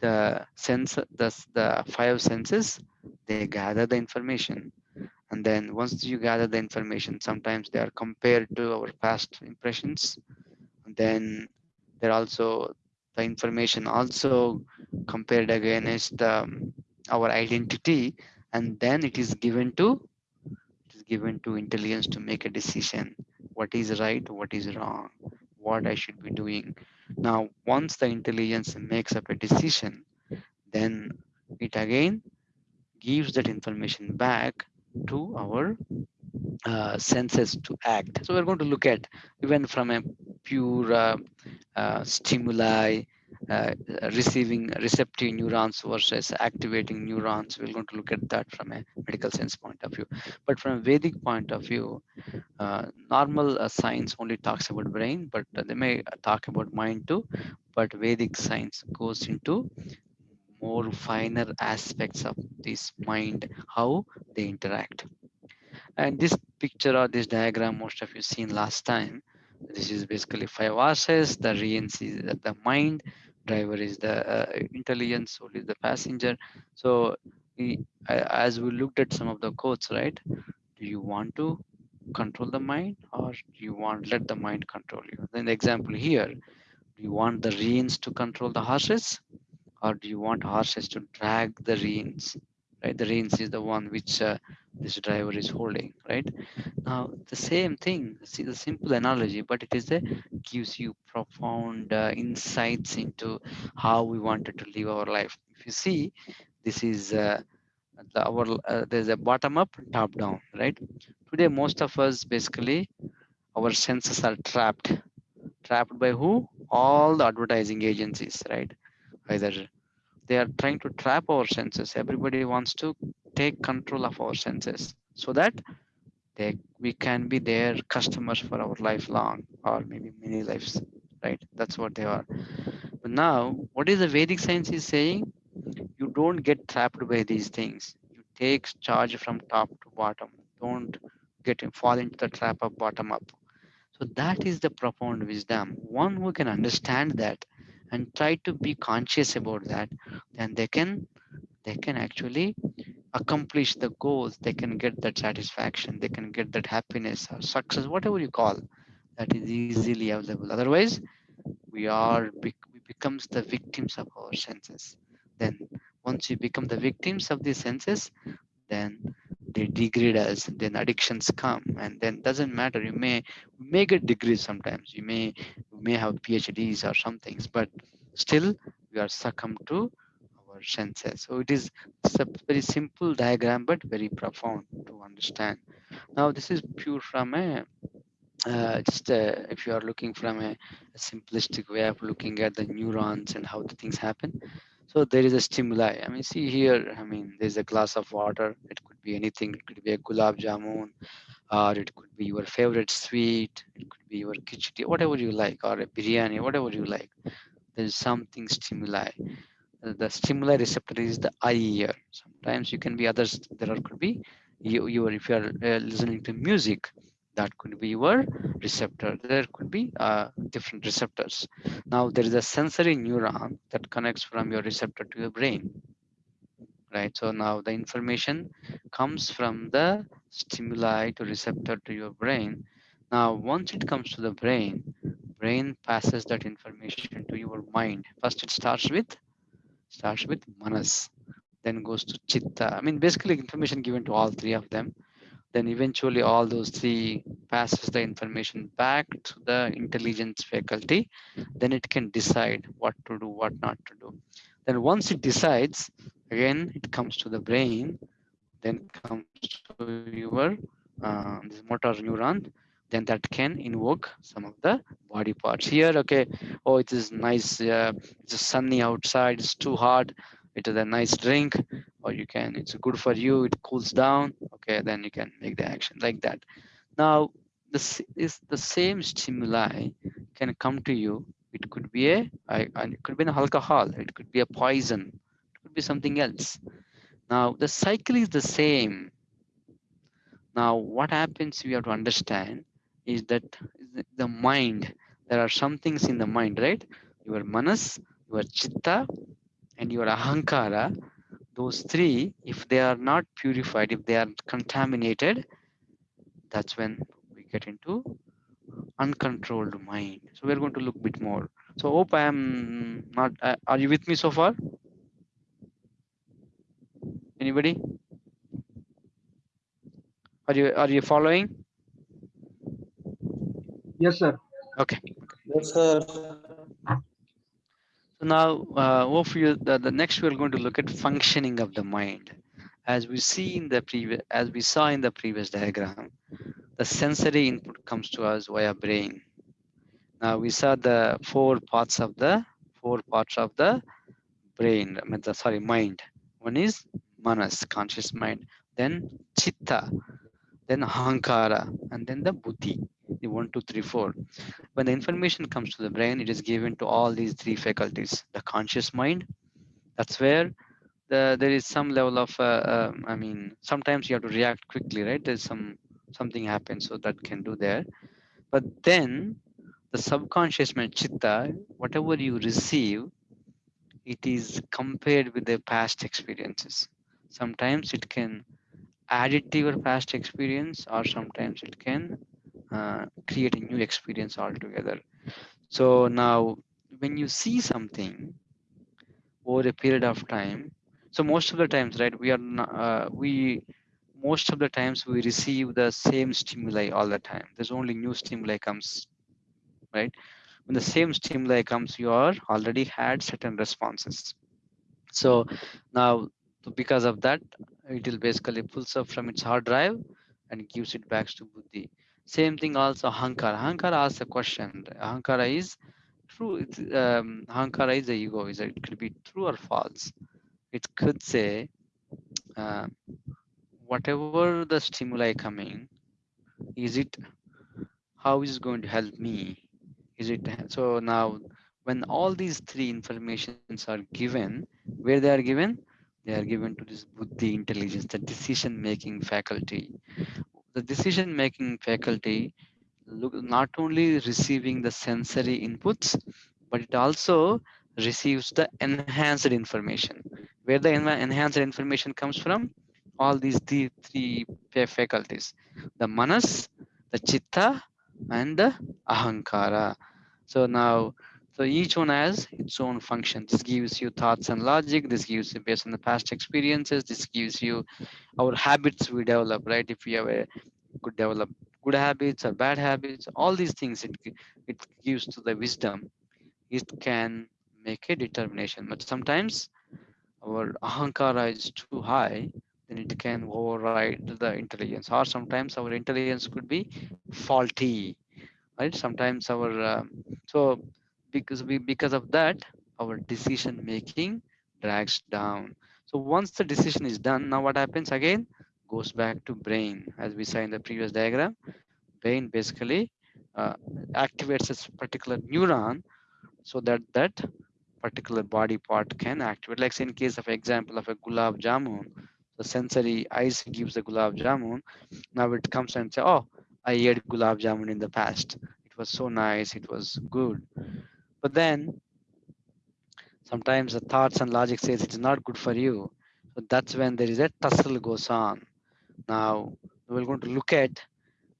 the sense the, the five senses they gather the information. And then once you gather the information, sometimes they are compared to our past impressions. And then they're also the information also compared against um, our identity. And then it is given to it is given to intelligence to make a decision what is right what is wrong what i should be doing. Now once the intelligence makes up a decision then it again gives that information back to our uh, senses to act. So we're going to look at even from a pure uh, uh, stimuli uh, receiving receptive neurons versus activating neurons. We're going to look at that from a medical sense point of view. But from a Vedic point of view, uh, normal uh, science only talks about brain, but they may talk about mind too. But Vedic science goes into more finer aspects of this mind, how they interact. And this picture or this diagram, most of you seen last time, this is basically five R's. The reins is the mind, driver is the uh, intelligence, soul is the passenger. So we, as we looked at some of the quotes, right? Do you want to control the mind or do you want let the mind control you? Then the example here, do you want the reins to control the horses or do you want horses to drag the reins? Right, the reins is the one which uh, this driver is holding, right? Now the same thing, see the simple analogy, but it is a gives you profound uh, insights into how we wanted to live our life. If you see, this is uh, the, our uh, there's a bottom up, top down, right? Today, most of us basically our senses are trapped. Trapped by who? All the advertising agencies, right? Either they are trying to trap our senses. Everybody wants to take control of our senses so that they we can be their customers for our lifelong or maybe many lives right? That's what they are. But now what is the vedic science is saying? You don't get trapped by these things. You take charge from top to bottom. Don't get fall into the trap of bottom up. So that is the profound wisdom. One who can understand that and try to be conscious about that then they can they can actually accomplish the goals. They can get that satisfaction. They can get that happiness or success whatever you call that is easily available. Otherwise we are we becomes the victims of our senses. Then once we become the victims of these senses then they degrade us then addictions come and then doesn't matter. You may may get degrees sometimes. You may you may have phds or some things but still we are succumbed to our senses. So it is a very simple diagram but very profound to understand. Now this is pure from a uh, just uh, if you are looking from a, a, simplistic way of looking at the neurons and how the things happen so there is a stimuli. I mean see here i mean there's a glass of water. It could be anything. It could be a gulab jamun or it could be your favorite sweet. It could be your khichdi whatever you like or a biryani whatever you like. There's something stimuli. The stimuli receptor is the eye ear. Sometimes you can be others. There are, could be you, you are if you are uh, listening to music that could be your receptor. There could be uh, different receptors. Now there is a sensory neuron that connects from your receptor to your brain right? So now the information comes from the stimuli to receptor to your brain. Now once it comes to the brain brain passes that information to your mind. First it starts with starts with manas then goes to chitta. I mean basically information given to all three of them then eventually all those three passes the information back to the intelligence faculty. Then it can decide what to do what not to do. Then once it decides again it comes to the brain then comes to your uh, this motor neuron then that can invoke some of the body parts. Here okay oh it is nice uh, it's sunny outside it's too hot it is a nice drink or you can it's good for you it cools down okay then you can make the action like that. Now this is the same stimuli can come to you. It could be a it could be an alcohol it could be a poison it could be something else. Now the cycle is the same. Now what happens we have to understand is that the mind there are some things in the mind right? Your manas your chitta and your ahankara those three, if they are not purified, if they are contaminated, that's when we get into uncontrolled mind. So we're going to look a bit more. So hope I am not, uh, are you with me so far? Anybody? Are you, are you following? Yes, sir. Okay. Yes, sir. So now, uh, hopefully, the, the next we're going to look at functioning of the mind. As we see in the previous, as we saw in the previous diagram, the sensory input comes to us via brain. Now we saw the four parts of the four parts of the brain. I mean, sorry, mind. One is manas, conscious mind. Then chitta, then ahankara, and then the buddhi. The one, two, three, four. When the information comes to the brain, it is given to all these three faculties. The conscious mind, that's where the, there is some level of, uh, um, I mean, sometimes you have to react quickly, right? There's some something happens, so that can do there. But then the subconscious mind, chitta, whatever you receive, it is compared with the past experiences. Sometimes it can add it to your past experience, or sometimes it can uh, create a new experience altogether. So now, when you see something over a period of time, so most of the times, right, we are not, uh, we most of the times we receive the same stimuli all the time. There's only new stimuli comes, right? When the same stimuli comes, you are already had certain responses. So now, because of that, it will basically pulls up from its hard drive and gives it back to buddhi. Same thing also Hankara. Hankara asks a question. Hankara is true. Um, Hankara is the ego. Is it could be true or false? It could say, uh, whatever the stimuli coming, is it how is it going to help me? Is it so now when all these three informations are given, where they are given? They are given to this buddhi intelligence, the decision making faculty. The decision making faculty look not only receiving the sensory inputs but it also receives the enhanced information. Where the enhanced information comes from? All these three, three faculties. The manas the chitta and the ahankara. So now so each one has its own function. This gives you thoughts and logic this gives you based on the past experiences this gives you our habits we develop right? If we have a could develop good habits or bad habits all these things it, it gives to the wisdom. It can make a determination. But sometimes our ahankara is too high then it can override the intelligence. Or sometimes our intelligence could be faulty right? Sometimes our um, so because we because of that our decision making drags down. So once the decision is done now what happens again? Goes back to brain. As we saw in the previous diagram brain basically uh, activates a particular neuron so that that particular body part can activate. Like in case of example of a gulab jamun the sensory eyes gives the gulab jamun. Now it comes and say oh i ate gulab jamun in the past. It was so nice. It was good but then sometimes the thoughts and logic says it's not good for you so that's when there is a tussle goes on now we're going to look at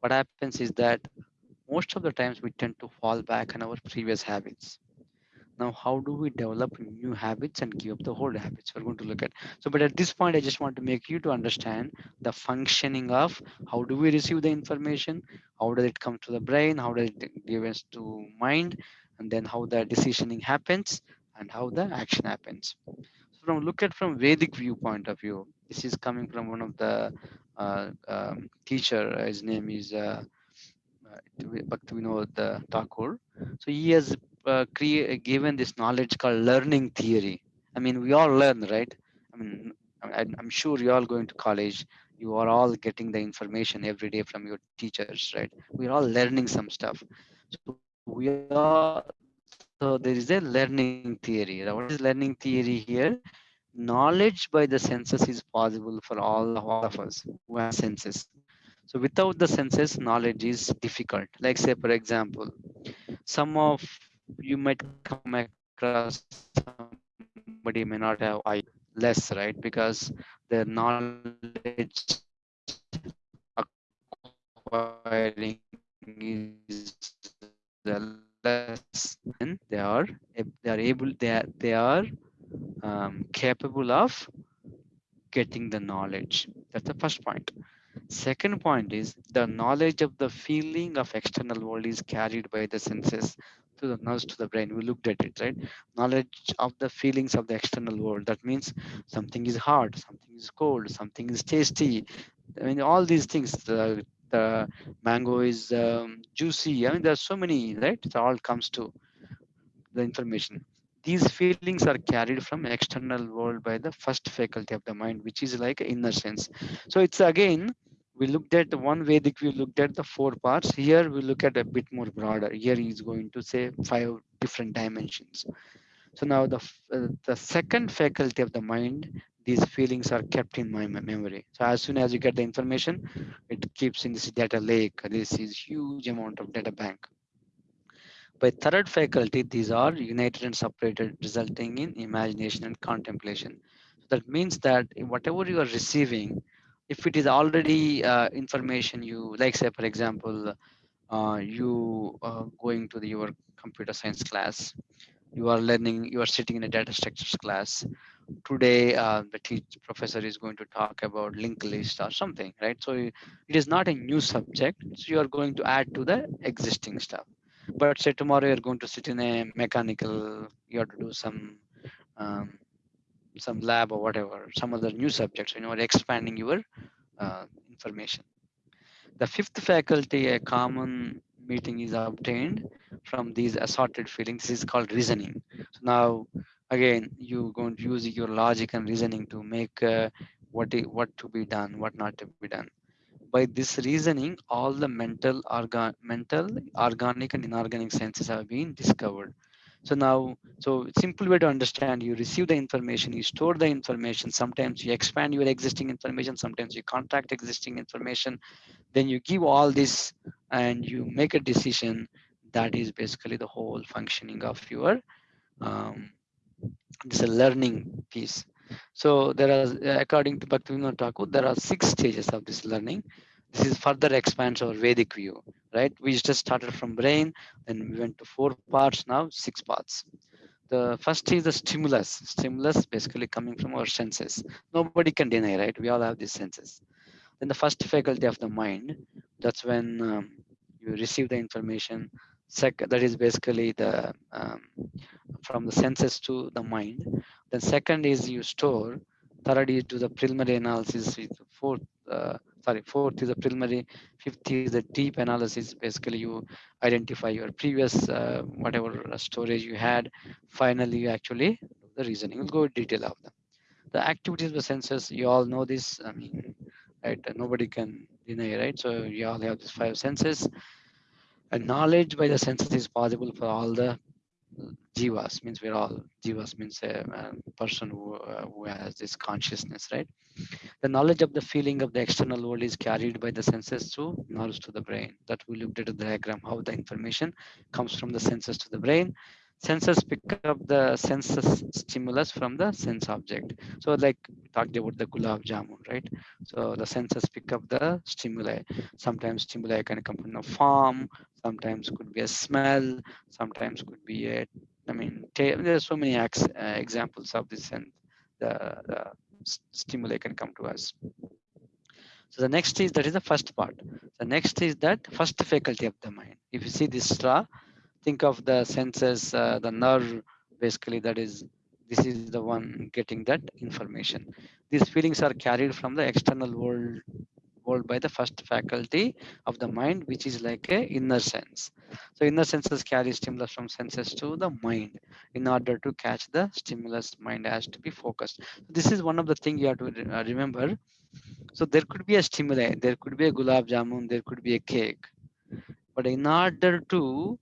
what happens is that most of the times we tend to fall back on our previous habits. Now, how do we develop new habits and give up the old habits? We're going to look at. So, but at this point, I just want to make you to understand the functioning of how do we receive the information, how does it come to the brain, how does it give us to mind, and then how the decisioning happens and how the action happens. So, from look at from Vedic viewpoint of view, this is coming from one of the uh, um, teacher. His name is uh, uh, Thakur. So he has uh, given this knowledge called learning theory. I mean, we all learn, right? I mean, I'm sure you're all going to college. You are all getting the information every day from your teachers, right? We're all learning some stuff. So we are. So there is a learning theory. What is learning theory here? knowledge by the senses is possible for all, all of us who have senses. So without the senses, knowledge is difficult. Like say, for example, some of you might come across somebody may not have eye. less, right? Because their knowledge acquiring is the less and they are they are able they are they are um, capable of getting the knowledge. That's the first point. Second point is the knowledge of the feeling of external world is carried by the senses to the nerves to the brain. We looked at it right? Knowledge of the feelings of the external world. That means something is hard something is cold something is tasty. I mean all these things the, the mango is um, juicy. I mean there's so many right? It all comes to the information. These feelings are carried from external world by the first faculty of the mind which is like inner sense. So it's again we looked at the one vedic we looked at the four parts. Here we look at a bit more broader. Here he's going to say five different dimensions. So now the uh, the second faculty of the mind these feelings are kept in my memory so as soon as you get the information it keeps in this data lake this is huge amount of data bank by third faculty, these are united and separated, resulting in imagination and contemplation. That means that whatever you are receiving, if it is already uh, information you, like say for example, uh, you uh, going to the, your computer science class, you are learning, you are sitting in a data structures class. Today, uh, the teach professor is going to talk about linked list or something, right? So it is not a new subject. So you are going to add to the existing stuff but say tomorrow you're going to sit in a mechanical you have to do some um, some lab or whatever some other new subjects you know expanding your uh, information the fifth faculty a common meeting is obtained from these assorted feelings this is called reasoning so now again you're going to use your logic and reasoning to make uh, what what to be done what not to be done by this reasoning, all the mental, organ, mental, organic, and inorganic senses have been discovered. So now, so simple way to understand: you receive the information, you store the information. Sometimes you expand your existing information. Sometimes you contract existing information. Then you give all this, and you make a decision. That is basically the whole functioning of your um, this is a learning piece. So there are, uh, according to Bhaktivinoda Thakur, there are six stages of this learning. This is further expands our Vedic view, right? We just started from brain, then we went to four parts, now six parts. The first is the stimulus. Stimulus basically coming from our senses. Nobody can deny, right? We all have these senses. Then the first faculty of the mind, that's when um, you receive the information. Second, that is basically the um, from the senses to the mind. Then second is you store. Third is do the preliminary analysis. Fourth, uh, sorry, fourth is the preliminary. Fifth is the deep analysis. Basically, you identify your previous uh, whatever storage you had. Finally, you actually the reasoning. We'll go in detail of them. The activities of the senses, you all know this. I mean, right? Nobody can deny, right? So you all have these five senses. And knowledge by the senses is possible for all the jivas means we're all jivas means a, a person who, uh, who has this consciousness right? The knowledge of the feeling of the external world is carried by the senses to nerves to the brain. That we looked at the diagram how the information comes from the senses to the brain senses pick up the senses stimulus from the sense object. So like talked about the gulab jamun right? So the senses pick up the stimuli. Sometimes stimuli can come from a form sometimes could be a smell sometimes could be a i mean there's so many uh, examples of this and the, the stimuli can come to us. So the next is that is the first part. The next is that first faculty of the mind. If you see this straw think of the senses uh, the nerve basically that is this is the one getting that information. These feelings are carried from the external world world by the first faculty of the mind which is like a inner sense. So inner senses carry stimulus from senses to the mind in order to catch the stimulus mind has to be focused. This is one of the things you have to uh, remember. So there could be a stimuli there could be a gulab jamun there could be a cake. But in order to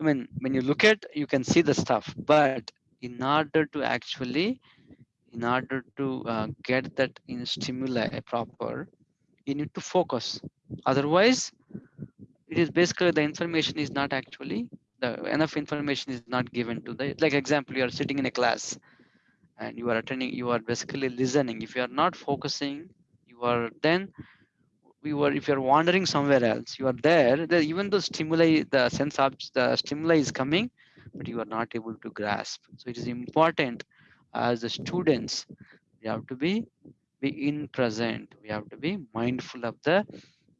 i mean when you look at you can see the stuff but in order to actually in order to uh, get that in stimuli proper you need to focus. Otherwise it is basically the information is not actually the enough information is not given to the like example you are sitting in a class and you are attending you are basically listening. If you are not focusing you are then you are if you're wandering somewhere else you are there the, even though stimuli the sense of the stimuli is coming but you are not able to grasp. So it is important as the students we have to be be in present. We have to be mindful of the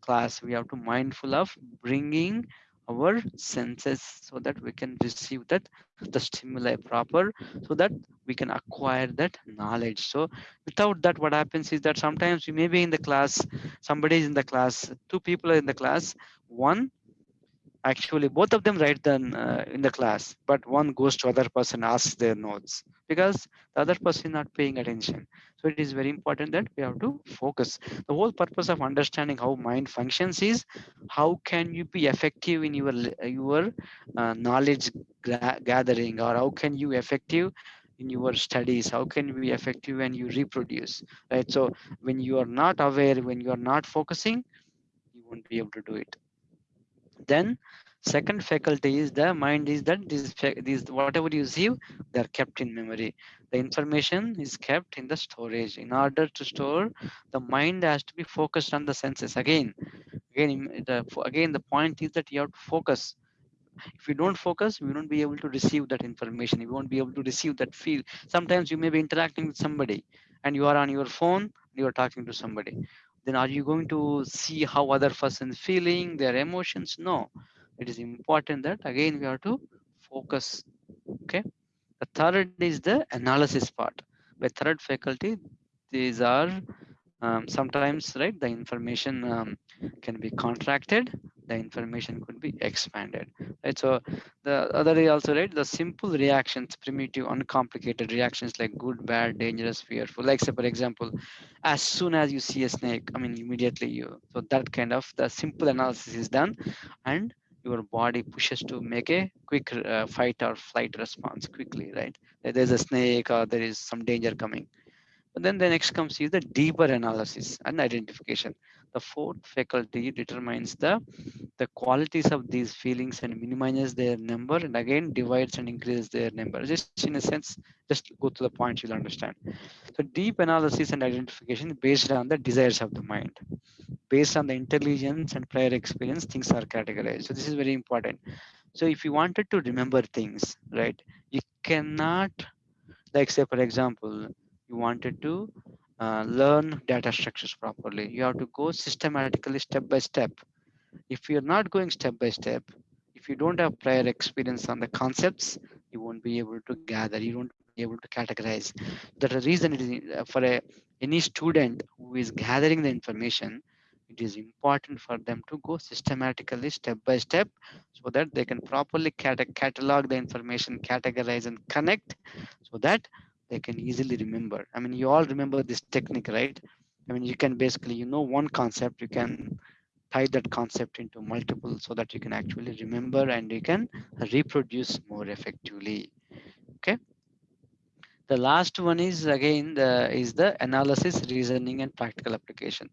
class. We have to mindful of bringing our senses so that we can receive that the stimuli proper so that we can acquire that knowledge. So without that what happens is that sometimes you may be in the class somebody is in the class two people are in the class one actually both of them write them uh, in the class but one goes to other person asks their notes because the other person not paying attention. So it is very important that we have to focus. The whole purpose of understanding how mind functions is how can you be effective in your your uh, knowledge gathering or how can you effective in your studies? How can you be effective when you reproduce right? So when you are not aware when you are not focusing you won't be able to do it then second faculty is the mind is that this these whatever you see they are kept in memory. The information is kept in the storage. In order to store the mind has to be focused on the senses. Again again the again the point is that you have to focus. If you don't focus we won't be able to receive that information. You won't be able to receive that feel. Sometimes you may be interacting with somebody and you are on your phone you are talking to somebody then are you going to see how other person feeling their emotions? No. It is important that again we have to focus okay? The third is the analysis part. By third faculty these are um, sometimes right the information um, can be contracted the information could be expanded right? So the other is also right the simple reactions primitive uncomplicated reactions like good bad dangerous fearful. Like say for example as soon as you see a snake i mean immediately you so that kind of the simple analysis is done and your body pushes to make a quick uh, fight or flight response quickly right? There's a snake or there is some danger coming. But then the next comes is the deeper analysis and identification. The fourth faculty determines the, the qualities of these feelings and minimizes their number and again divides and increases their number. Just in a sense, just go to the point you'll understand. So deep analysis and identification based on the desires of the mind. Based on the intelligence and prior experience, things are categorized. So this is very important. So if you wanted to remember things, right, you cannot, like say for example, you wanted to uh, learn data structures properly. You have to go systematically step by step. If you're not going step by step if you don't have prior experience on the concepts you won't be able to gather you won't be able to categorize. The reason uh, for a any student who is gathering the information it is important for them to go systematically step by step so that they can properly cat- catalog the information categorize and connect so that they can easily remember. I mean, you all remember this technique, right? I mean, you can basically, you know, one concept, you can tie that concept into multiple so that you can actually remember and you can reproduce more effectively. Okay. The last one is again the is the analysis, reasoning, and practical application.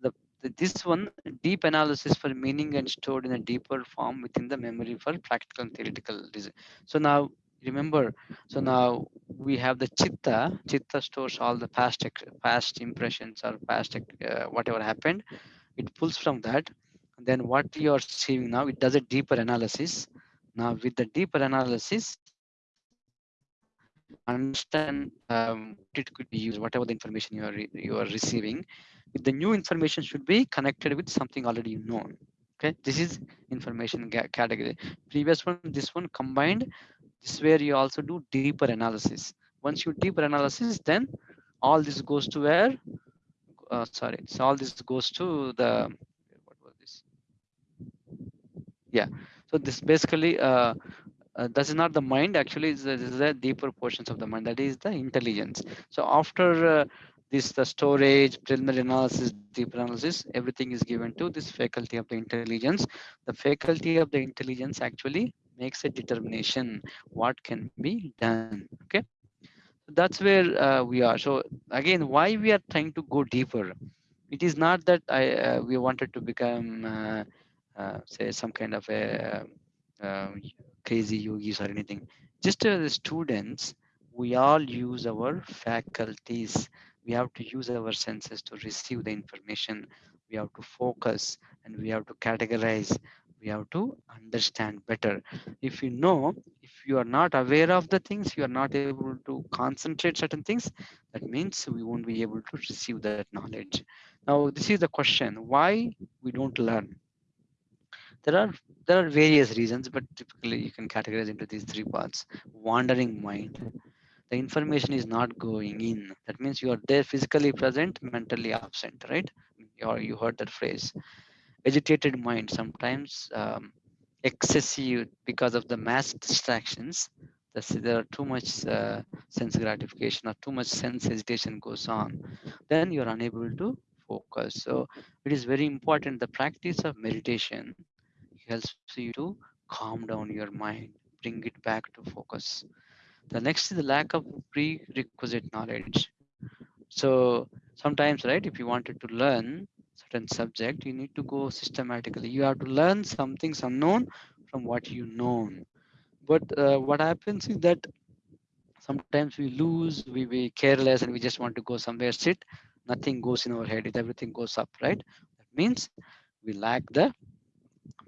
The, the this one deep analysis for meaning and stored in a deeper form within the memory for practical and theoretical reason. So now remember? So now we have the chitta. Chitta stores all the past past impressions or past uh, whatever happened. It pulls from that. Then what you are seeing now it does a deeper analysis. Now with the deeper analysis understand um, it could be used whatever the information you are you are receiving. If the new information should be connected with something already known. Okay? This is information category. Previous one this one combined this is where you also do deeper analysis. Once you deeper analysis, then all this goes to where? Uh, sorry, so all this goes to the what was this? Yeah. So this basically uh, uh, that is not the mind. Actually, this is the, the deeper portions of the mind. That is the intelligence. So after uh, this the storage preliminary analysis deeper analysis everything is given to this faculty of the intelligence the faculty of the intelligence actually makes a determination what can be done okay that's where uh, we are so again why we are trying to go deeper it is not that i uh, we wanted to become uh, uh say some kind of a uh, crazy yogis or anything just as students we all use our faculties. We have to use our senses to receive the information. We have to focus and we have to categorize. We have to understand better. If you know, if you are not aware of the things, you are not able to concentrate certain things, that means we won't be able to receive that knowledge. Now, this is the question, why we don't learn? There are there are various reasons, but typically you can categorize into these three parts. Wandering mind, the information is not going in. That means you are there physically present, mentally absent, right? Or you heard that phrase. Agitated mind, sometimes um, excessive because of the mass distractions. There are too much uh, sense gratification or too much sense hesitation goes on. Then you're unable to focus. So it is very important. The practice of meditation helps you to calm down your mind, bring it back to focus. The next is the lack of prerequisite knowledge. So sometimes, right, if you wanted to learn certain subject, you need to go systematically. You have to learn some things unknown from what you know. But uh, what happens is that sometimes we lose, we be careless, and we just want to go somewhere sit. Nothing goes in our head. Everything goes up, right? That means we lack the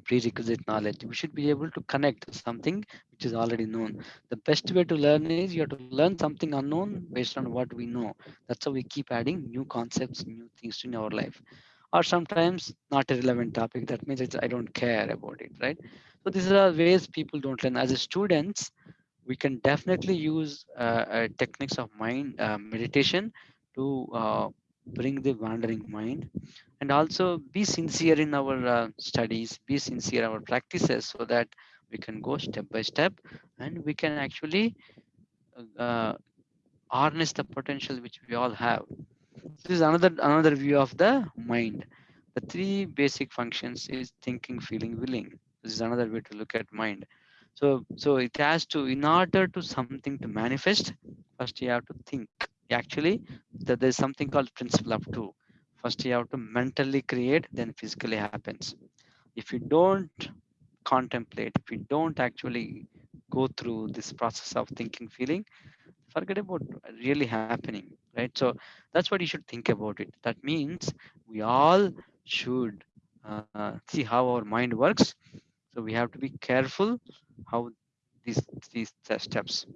prerequisite knowledge. We should be able to connect something which is already known. The best way to learn is you have to learn something unknown based on what we know. That's how we keep adding new concepts, new things in our life. Or sometimes not a relevant topic. That means it's, I don't care about it, right? So these are ways people don't learn. As students, we can definitely use uh, uh, techniques of mind uh, meditation to uh, bring the wandering mind and also be sincere in our uh, studies be sincere in our practices so that we can go step by step and we can actually uh, harness the potential which we all have this is another another view of the mind. The three basic functions is thinking feeling willing. This is another way to look at mind. So so it has to in order to something to manifest first you have to think. Actually that there's something called principle of two. First you have to mentally create then physically happens. If you don't contemplate if you don't actually go through this process of thinking feeling forget about really happening right? So that's what you should think about it. That means we all should uh, see how our mind works. So we have to be careful how these these steps.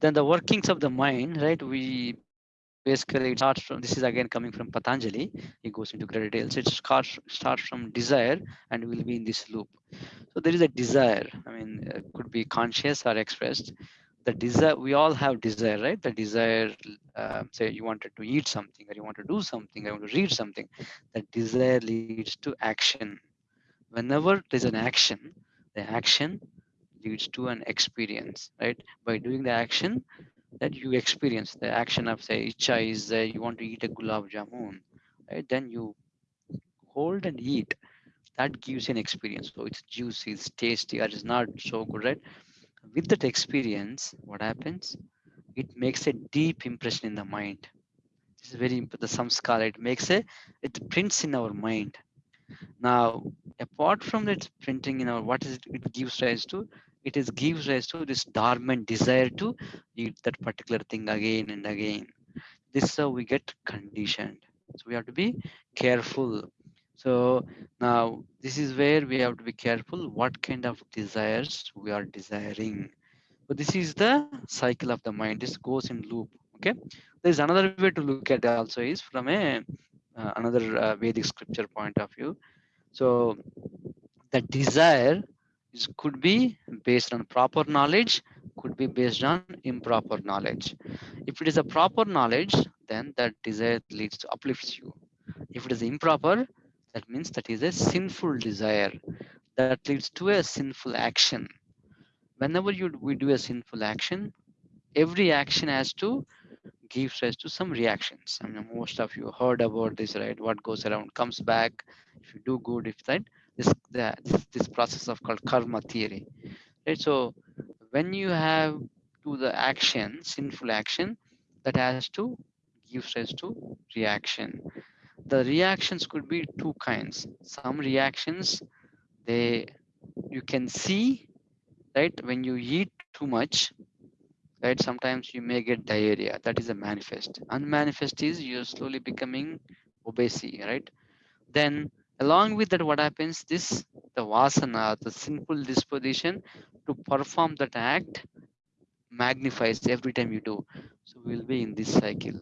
Then the workings of the mind right? We basically it starts from this is again coming from patanjali. He goes into great details. It starts starts from desire and will be in this loop. So there is a desire. I mean it could be conscious or expressed the desire we all have desire right? The desire uh, say you wanted to eat something or you want to do something or you want to read something that desire leads to action. Whenever there's an action the action leads to an experience right? By doing the action that you experience the action of say icha is uh, you want to eat a gulab jamun right? Then you hold and eat. That gives an experience. So it's juicy it's tasty or it's not so good right with that experience what happens? It makes a deep impression in the mind. This is very the samskara it makes a it prints in our mind. Now apart from that printing in our what is it, it gives rise to? It is gives rise to this dormant desire to eat that particular thing again and again. This is how we get conditioned. So we have to be careful so now this is where we have to be careful what kind of desires we are desiring. But this is the cycle of the mind. This goes in loop okay? There's another way to look at it also is from a uh, another uh, vedic scripture point of view. So the desire is could be based on proper knowledge could be based on improper knowledge. If it is a proper knowledge then that desire leads to uplifts you. If it is improper that means that is a sinful desire that leads to a sinful action. Whenever you we do a sinful action every action has to give rise to some reactions. I mean most of you heard about this right? What goes around comes back. If you do good if that this this, this process of called karma theory. Right? So when you have to the action sinful action that has to give rise to reaction the reactions could be two kinds. Some reactions they you can see right when you eat too much right sometimes you may get diarrhea. That is a manifest. Unmanifest is you're slowly becoming obesity right? Then along with that what happens this the vasana the sinful disposition to perform that act magnifies every time you do. So we'll be in this cycle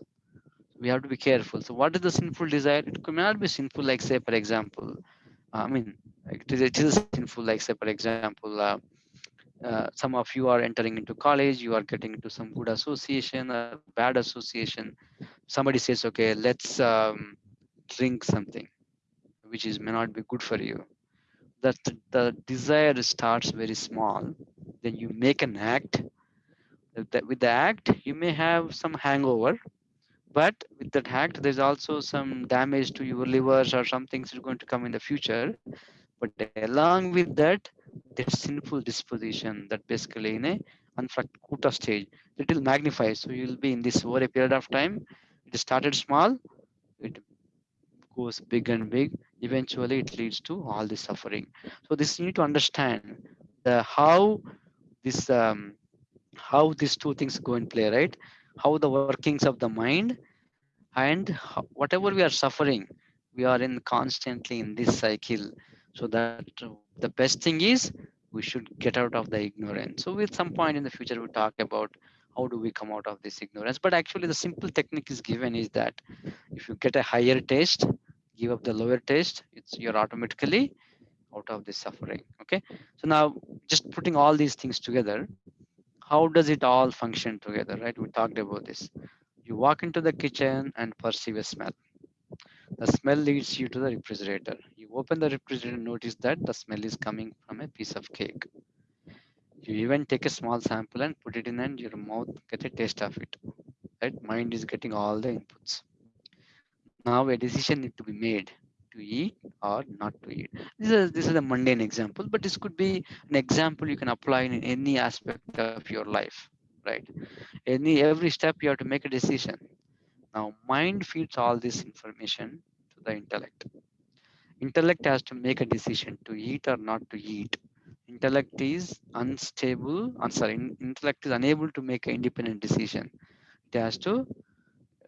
we have to be careful. So what is the sinful desire? It could not be sinful like say for example i mean it is, sinful like say for example uh, uh, some of you are entering into college you are getting into some good association a bad association. Somebody says okay let's um, drink something which is may not be good for you. That the, desire starts very small. Then you make an act. With the act you may have some hangover but with that act there's also some damage to your livers or some things are going to come in the future. But along with that that sinful disposition that basically in a unfract stage it will magnify so you'll be in this over a period of time. It started small it goes big and big. Eventually it leads to all the suffering. So this you need to understand the how this um, how these two things go in play right how the workings of the mind and whatever we are suffering we are in constantly in this cycle. So that the best thing is we should get out of the ignorance. So with some point in the future we'll talk about how do we come out of this ignorance. But actually the simple technique is given is that if you get a higher taste give up the lower taste it's you're automatically out of this suffering. Okay? So now just putting all these things together how does it all function together right? We talked about this. You walk into the kitchen and perceive a smell. The smell leads you to the refrigerator. You open the refrigerator notice that the smell is coming from a piece of cake. You even take a small sample and put it in and your mouth get a taste of it right? Mind is getting all the inputs. Now a decision need to be made to eat or not to eat. This is this is a mundane example but this could be an example you can apply in any aspect of your life right? Any every step you have to make a decision. Now mind feeds all this information to the intellect. Intellect has to make a decision to eat or not to eat. Intellect is unstable i'm sorry intellect is unable to make an independent decision. It has to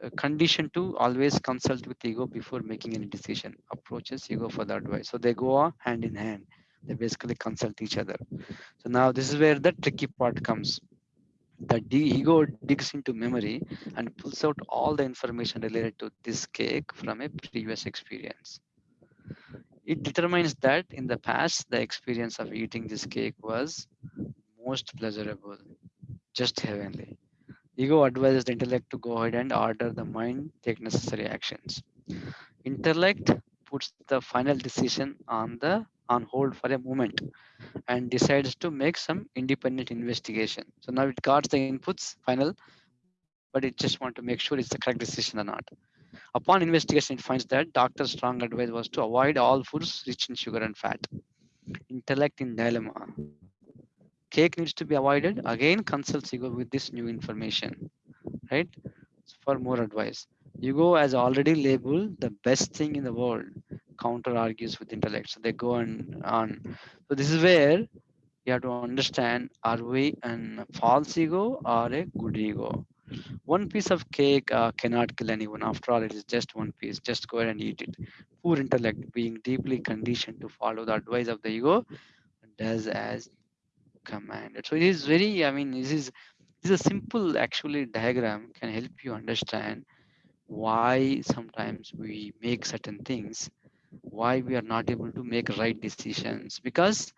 uh, condition to always consult with ego before making any decision. Approaches ego for the advice. So they go hand in hand. They basically consult each other. So now this is where the tricky part comes. The ego digs into memory and pulls out all the information related to this cake from a previous experience. It determines that in the past the experience of eating this cake was most pleasurable just heavenly ego advises the intellect to go ahead and order the mind take necessary actions intellect puts the final decision on the on hold for a moment and decides to make some independent investigation so now it guards the inputs final but it just want to make sure it's the correct decision or not Upon investigation, it finds that doctor's strong advice was to avoid all foods rich in sugar and fat. Intellect in dilemma. Cake needs to be avoided. Again, consults ego with this new information, right? For more advice. Ego has already labeled the best thing in the world. Counter argues with intellect. So they go on. on. So this is where you have to understand are we an false ego or a good ego? one piece of cake uh, cannot kill anyone after all it is just one piece just go ahead and eat it poor intellect being deeply conditioned to follow the advice of the ego does as commanded so it is very i mean this is this is a simple actually diagram can help you understand why sometimes we make certain things why we are not able to make right decisions. Because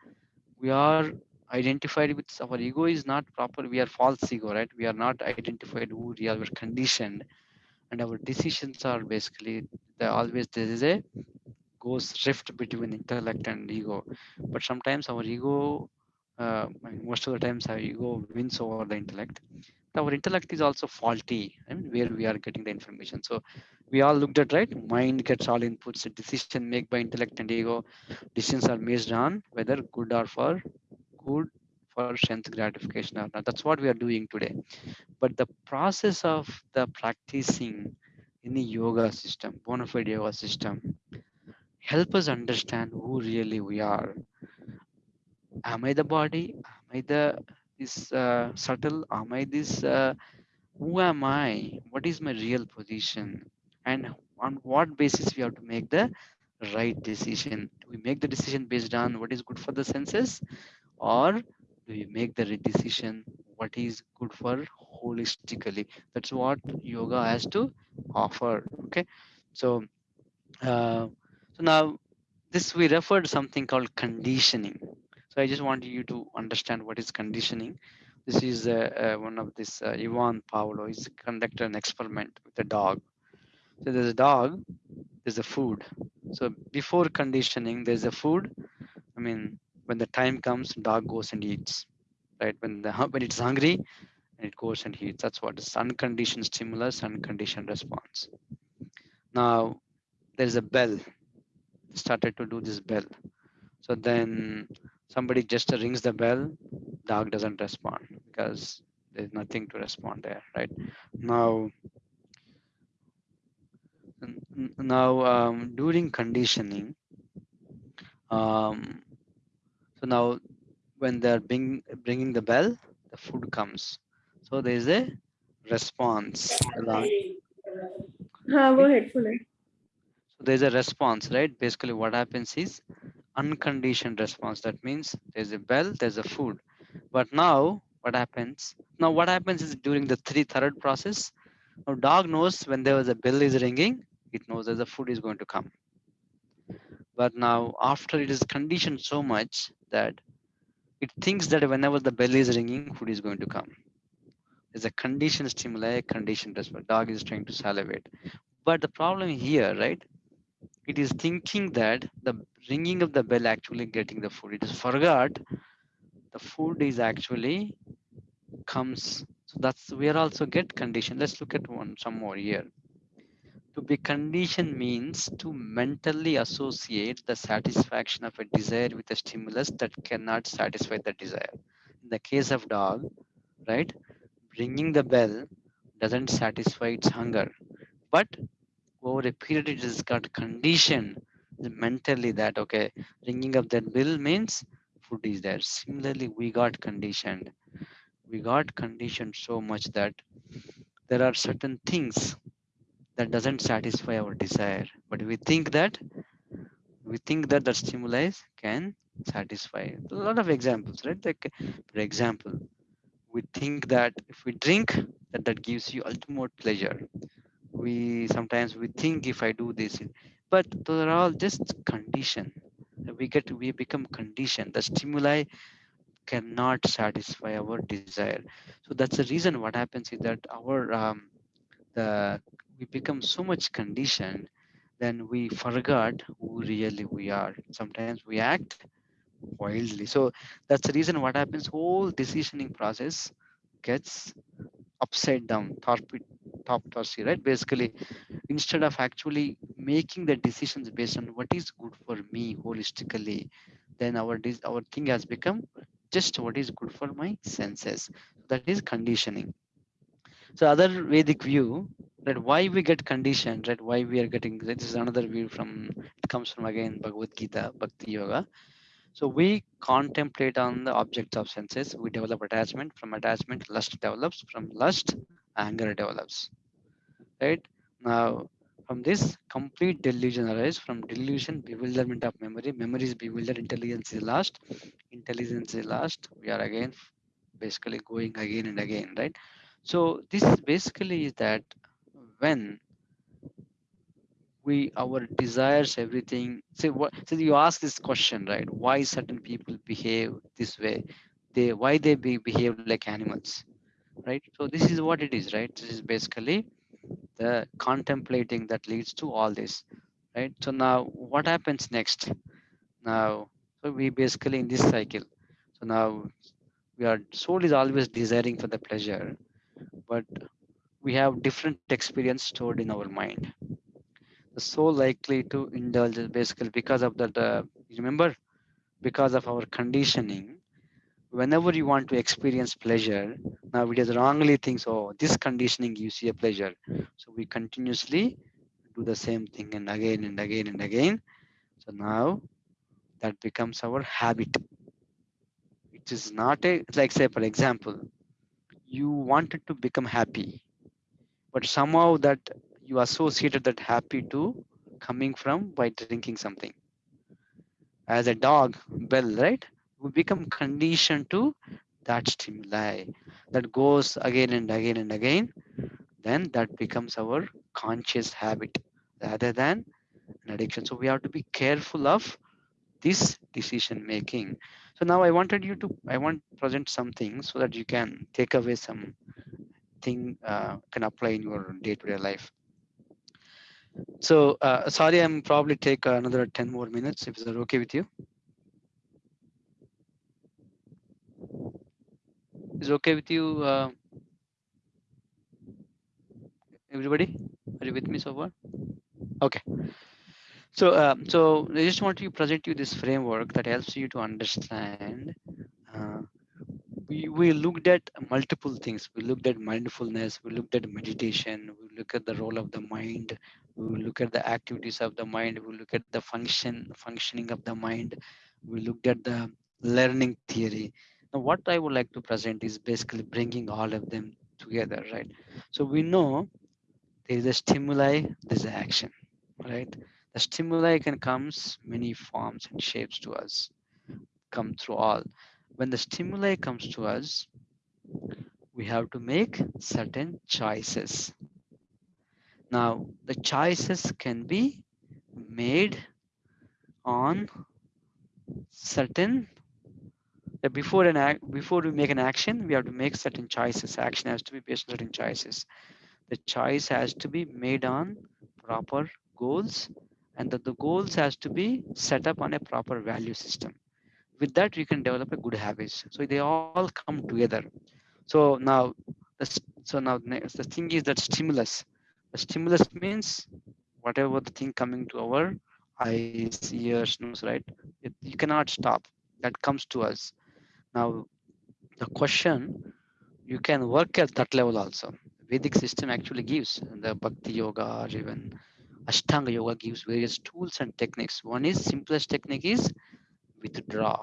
we are identified with our ego is not proper we are false ego right? We are not identified who we are we're conditioned. And our decisions are basically always there is a goes rift between intellect and ego. But sometimes our ego uh, most of the times our ego wins over the intellect our intellect is also faulty where we are getting the information so we all looked at right mind gets all inputs decision made by intellect and ego decisions are based on whether good or for good for strength gratification or not. That's what we are doing today. But the process of the practicing in the yoga system, bona fide yoga system, help us understand who really we are. Am I the body? Am I the this uh, subtle? Am I this? Uh, who am I? What is my real position? And on what basis we have to make the right decision? Do we make the decision based on what is good for the senses, or do we make the right decision what is good for holistically? That's what yoga has to offer. Okay, so uh, so now this we referred to something called conditioning. So I just want you to understand what is conditioning. This is uh, uh, one of this uh, Ivan Pavlov is conducted an experiment with a dog. So there's a dog, there's a food. So before conditioning, there's a food. I mean, when the time comes, dog goes and eats. Right when the when it's hungry, and it goes and eats. That's what is unconditioned stimulus, unconditioned response. Now there's a bell started to do this bell so then somebody just rings the bell dog doesn't respond because there's nothing to respond there right? Now now um, during conditioning um, so now when they're bring, bringing the bell the food comes. So there's a response along. Uh, go ahead, so there's a response right? Basically what happens is unconditioned response. That means there's a bell, there's a food. But now, what happens? Now, what happens is during the three third process, now dog knows when there was a bell is ringing, it knows that the food is going to come. But now, after it is conditioned so much that it thinks that whenever the bell is ringing, food is going to come. There's a conditioned stimuli, conditioned response. Dog is trying to salivate. But the problem here, right? It is thinking that the ringing of the bell actually getting the food. It is forgot the food is actually comes. So that's we are also get condition. Let's look at one some more here. To be conditioned means to mentally associate the satisfaction of a desire with a stimulus that cannot satisfy the desire. In the case of dog, right, ringing the bell doesn't satisfy its hunger, but over a period it has got conditioned mentally that okay ringing of that bell means food is there. Similarly we got conditioned. We got conditioned so much that there are certain things that doesn't satisfy our desire. But we think that we think that the stimuli can satisfy. A lot of examples right? Like for example we think that if we drink that that gives you ultimate pleasure we sometimes we think if i do this but those are all just condition. We get we become conditioned the stimuli cannot satisfy our desire. So that's the reason what happens is that our um, the we become so much conditioned then we forgot who really we are. Sometimes we act wildly. So that's the reason what happens. Whole decisioning process gets upside down top top tossy right? Basically instead of actually making the decisions based on what is good for me holistically then our our thing has become just what is good for my senses. That is conditioning. So other vedic view that why we get conditioned right why we are getting this is another view from it comes from again bhagavad gita bhakti yoga so we contemplate on the objects of senses. We develop attachment. From attachment, lust develops. From lust, anger develops. Right now, from this complete delusion arises. From delusion, bewilderment of memory. Memory is bewildered. Intelligence is lost. Intelligence is lost. We are again basically going again and again. Right. So this basically is that when we our desires everything. So what so you ask this question right? Why certain people behave this way? They why they be, behave like animals right? So this is what it is right? This is basically the contemplating that leads to all this right? So now what happens next? Now so we basically in this cycle so now we are soul is always desiring for the pleasure but we have different experience stored in our mind so likely to indulge basically because of that uh, remember? Because of our conditioning whenever you want to experience pleasure now we just wrongly think oh this conditioning gives you a pleasure. So we continuously do the same thing and again and again and again. So now that becomes our habit. It is not a like say for example you wanted to become happy but somehow that you associated that happy to coming from by drinking something. As a dog bell right? We become conditioned to that stimuli that goes again and again and again. Then that becomes our conscious habit rather than an addiction. So we have to be careful of this decision making. So now i wanted you to i want to present something so that you can take away some thing uh, can apply in your day-to-day life so uh, sorry i'm probably take another 10 more minutes if it's okay with you. Is okay with you uh, everybody? Are you with me so far? Okay. So um, so i just want to present you this framework that helps you to understand uh, we, we looked at multiple things. We looked at mindfulness we looked at meditation we look at the role of the mind we look at the activities of the mind we look at the function functioning of the mind we looked at the learning theory. Now what i would like to present is basically bringing all of them together right? So we know there is a stimuli there's an action right? The stimuli can comes many forms and shapes to us come through all. When the stimuli comes to us we have to make certain choices now the choices can be made on certain before an act before we make an action we have to make certain choices. Action has to be based on certain choices. The choice has to be made on proper goals and that the goals has to be set up on a proper value system. With that we can develop a good habits. So they all come together. So now the, so now the thing is that stimulus the stimulus means whatever the thing coming to our eyes ears nose right? It, you cannot stop. That comes to us. Now the question you can work at that level also. Vedic system actually gives the bhakti yoga or even ashtanga yoga gives various tools and techniques. One is simplest technique is withdraw.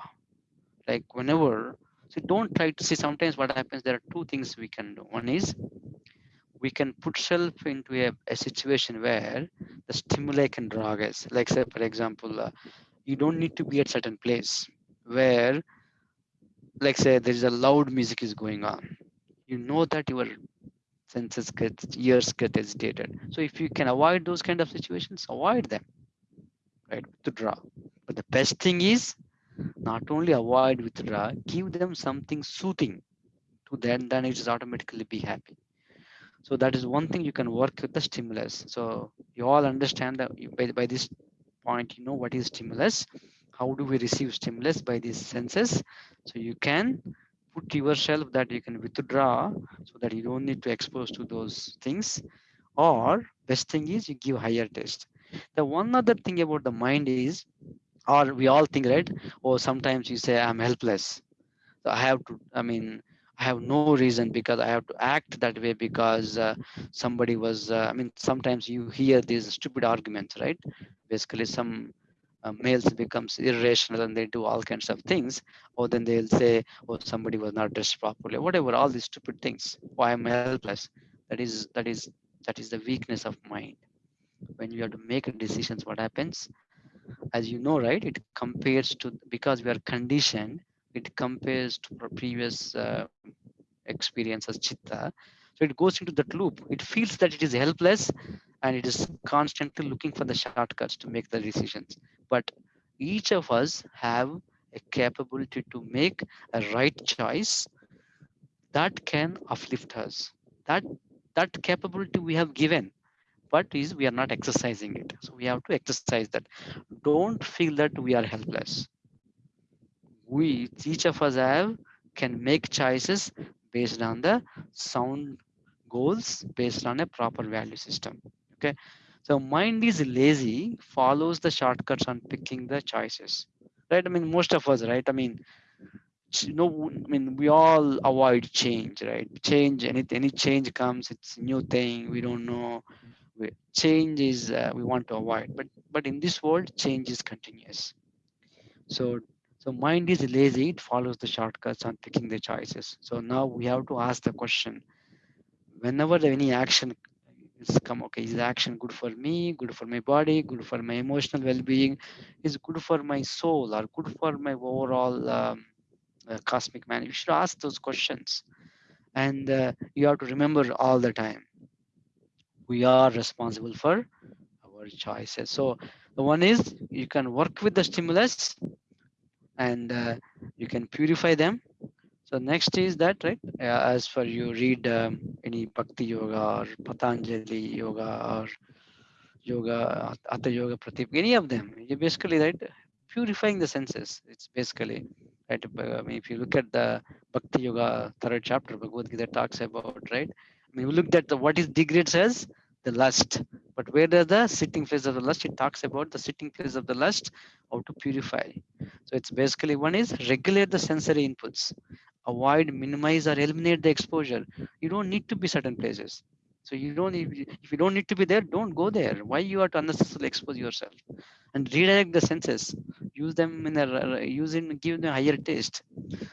Like whenever so don't try to see sometimes what happens there are two things we can do. One is we can put self into a, a situation where the stimuli can drag us. Like say for example uh, you don't need to be at certain place where like say there is a loud music is going on. You know that your senses get ears get agitated. So if you can avoid those kind of situations avoid them right withdraw. But the best thing is not only avoid withdraw give them something soothing to them then it is automatically be happy so that is one thing you can work with the stimulus. So you all understand that by, by this point you know what is stimulus. How do we receive stimulus by these senses? So you can put yourself that you can withdraw so that you don't need to expose to those things. Or best thing is you give higher test. the one other thing about the mind is or we all think right? Or sometimes you say i'm helpless. So i have to i mean i have no reason because i have to act that way because uh, somebody was uh, i mean sometimes you hear these stupid arguments right? Basically some uh, males becomes irrational and they do all kinds of things. Or then they'll say oh somebody was not dressed properly whatever all these stupid things. Why am i'm helpless. That is that is that is the weakness of mind. When you have to make decisions what happens? As you know right it compares to because we are conditioned it compares to our previous uh, experience as chitta. So it goes into that loop. It feels that it is helpless and it is constantly looking for the shortcuts to make the decisions. But each of us have a capability to make a right choice that can uplift us. That that capability we have given but is we are not exercising it. So we have to exercise that. Don't feel that we are helpless we each of us have can make choices based on the sound goals based on a proper value system okay? So mind is lazy follows the shortcuts on picking the choices right? I mean most of us right? I mean no i mean we all avoid change right? Change any any change comes it's new thing we don't know. Change is uh, we want to avoid but but in this world change is continuous. So so mind is lazy, it follows the shortcuts on picking the choices. So now we have to ask the question, whenever any action is come, okay, is action good for me, good for my body, good for my emotional well-being, is good for my soul or good for my overall um, uh, cosmic man? You should ask those questions. And uh, you have to remember all the time, we are responsible for our choices. So the one is you can work with the stimulus and uh, you can purify them. So next is that, right? As for you read um, any Bhakti Yoga or Patanjali Yoga or Yoga, Hatha Yoga Pratip, any of them, you basically, right, purifying the senses. It's basically, right? I mean, if you look at the Bhakti Yoga third chapter, Bhagavad Gita talks about, right? I mean, we looked at the what is degrades as the lust, but where does the sitting place of the lust? It talks about the sitting place of the lust, how to purify. So it's basically one is regulate the sensory inputs, avoid, minimize, or eliminate the exposure. You don't need to be certain places. So you don't if you don't need to be there, don't go there. Why you are to unnecessarily expose yourself? And redirect the senses. Use them in a use in give them higher taste.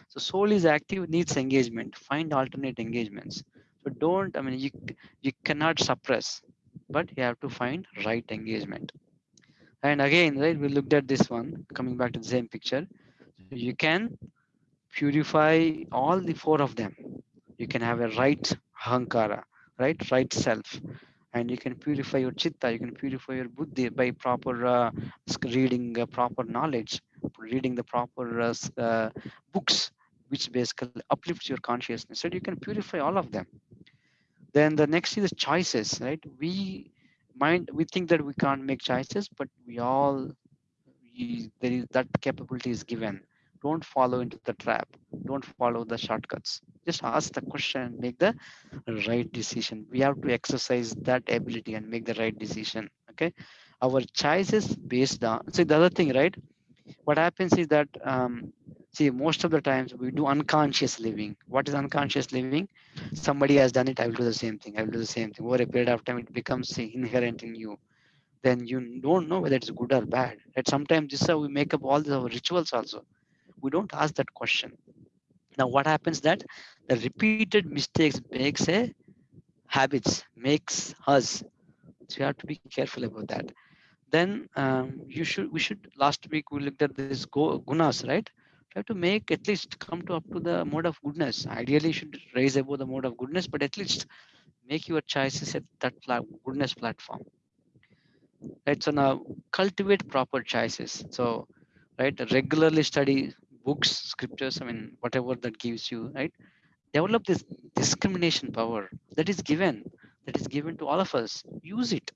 So soul is active, needs engagement. Find alternate engagements. So don't, I mean, you you cannot suppress, but you have to find right engagement. And again, right, we looked at this one, coming back to the same picture. You can purify all the four of them. You can have a right ahankara, right, right self. And you can purify your chitta, you can purify your buddhi by proper uh, reading uh, proper knowledge, reading the proper uh, uh, books, which basically uplifts your consciousness. So you can purify all of them. Then the next is choices, right? We mind we think that we can't make choices, but we all we, there is that capability is given. Don't follow into the trap. Don't follow the shortcuts. Just ask the question, make the right decision. We have to exercise that ability and make the right decision. Okay. Our choices based on so the other thing, right? What happens is that um, see most of the times we do unconscious living. What is unconscious living? Somebody has done it, I will do the same thing. I will do the same thing. Over a period of time, it becomes inherent in you then you don't know whether it's good or bad. Right? Sometimes this is how we make up all the rituals also. We don't ask that question. Now what happens that the repeated mistakes makes a habits, makes us. So you have to be careful about that. Then um, you should we should last week we looked at this go, gunas, right? Try to make at least come to up to the mode of goodness. Ideally, you should raise above the mode of goodness, but at least make your choices at that goodness platform. Right so now cultivate proper choices. So right regularly study books scriptures i mean whatever that gives you right? Develop this discrimination power that is given that is given to all of us. Use it.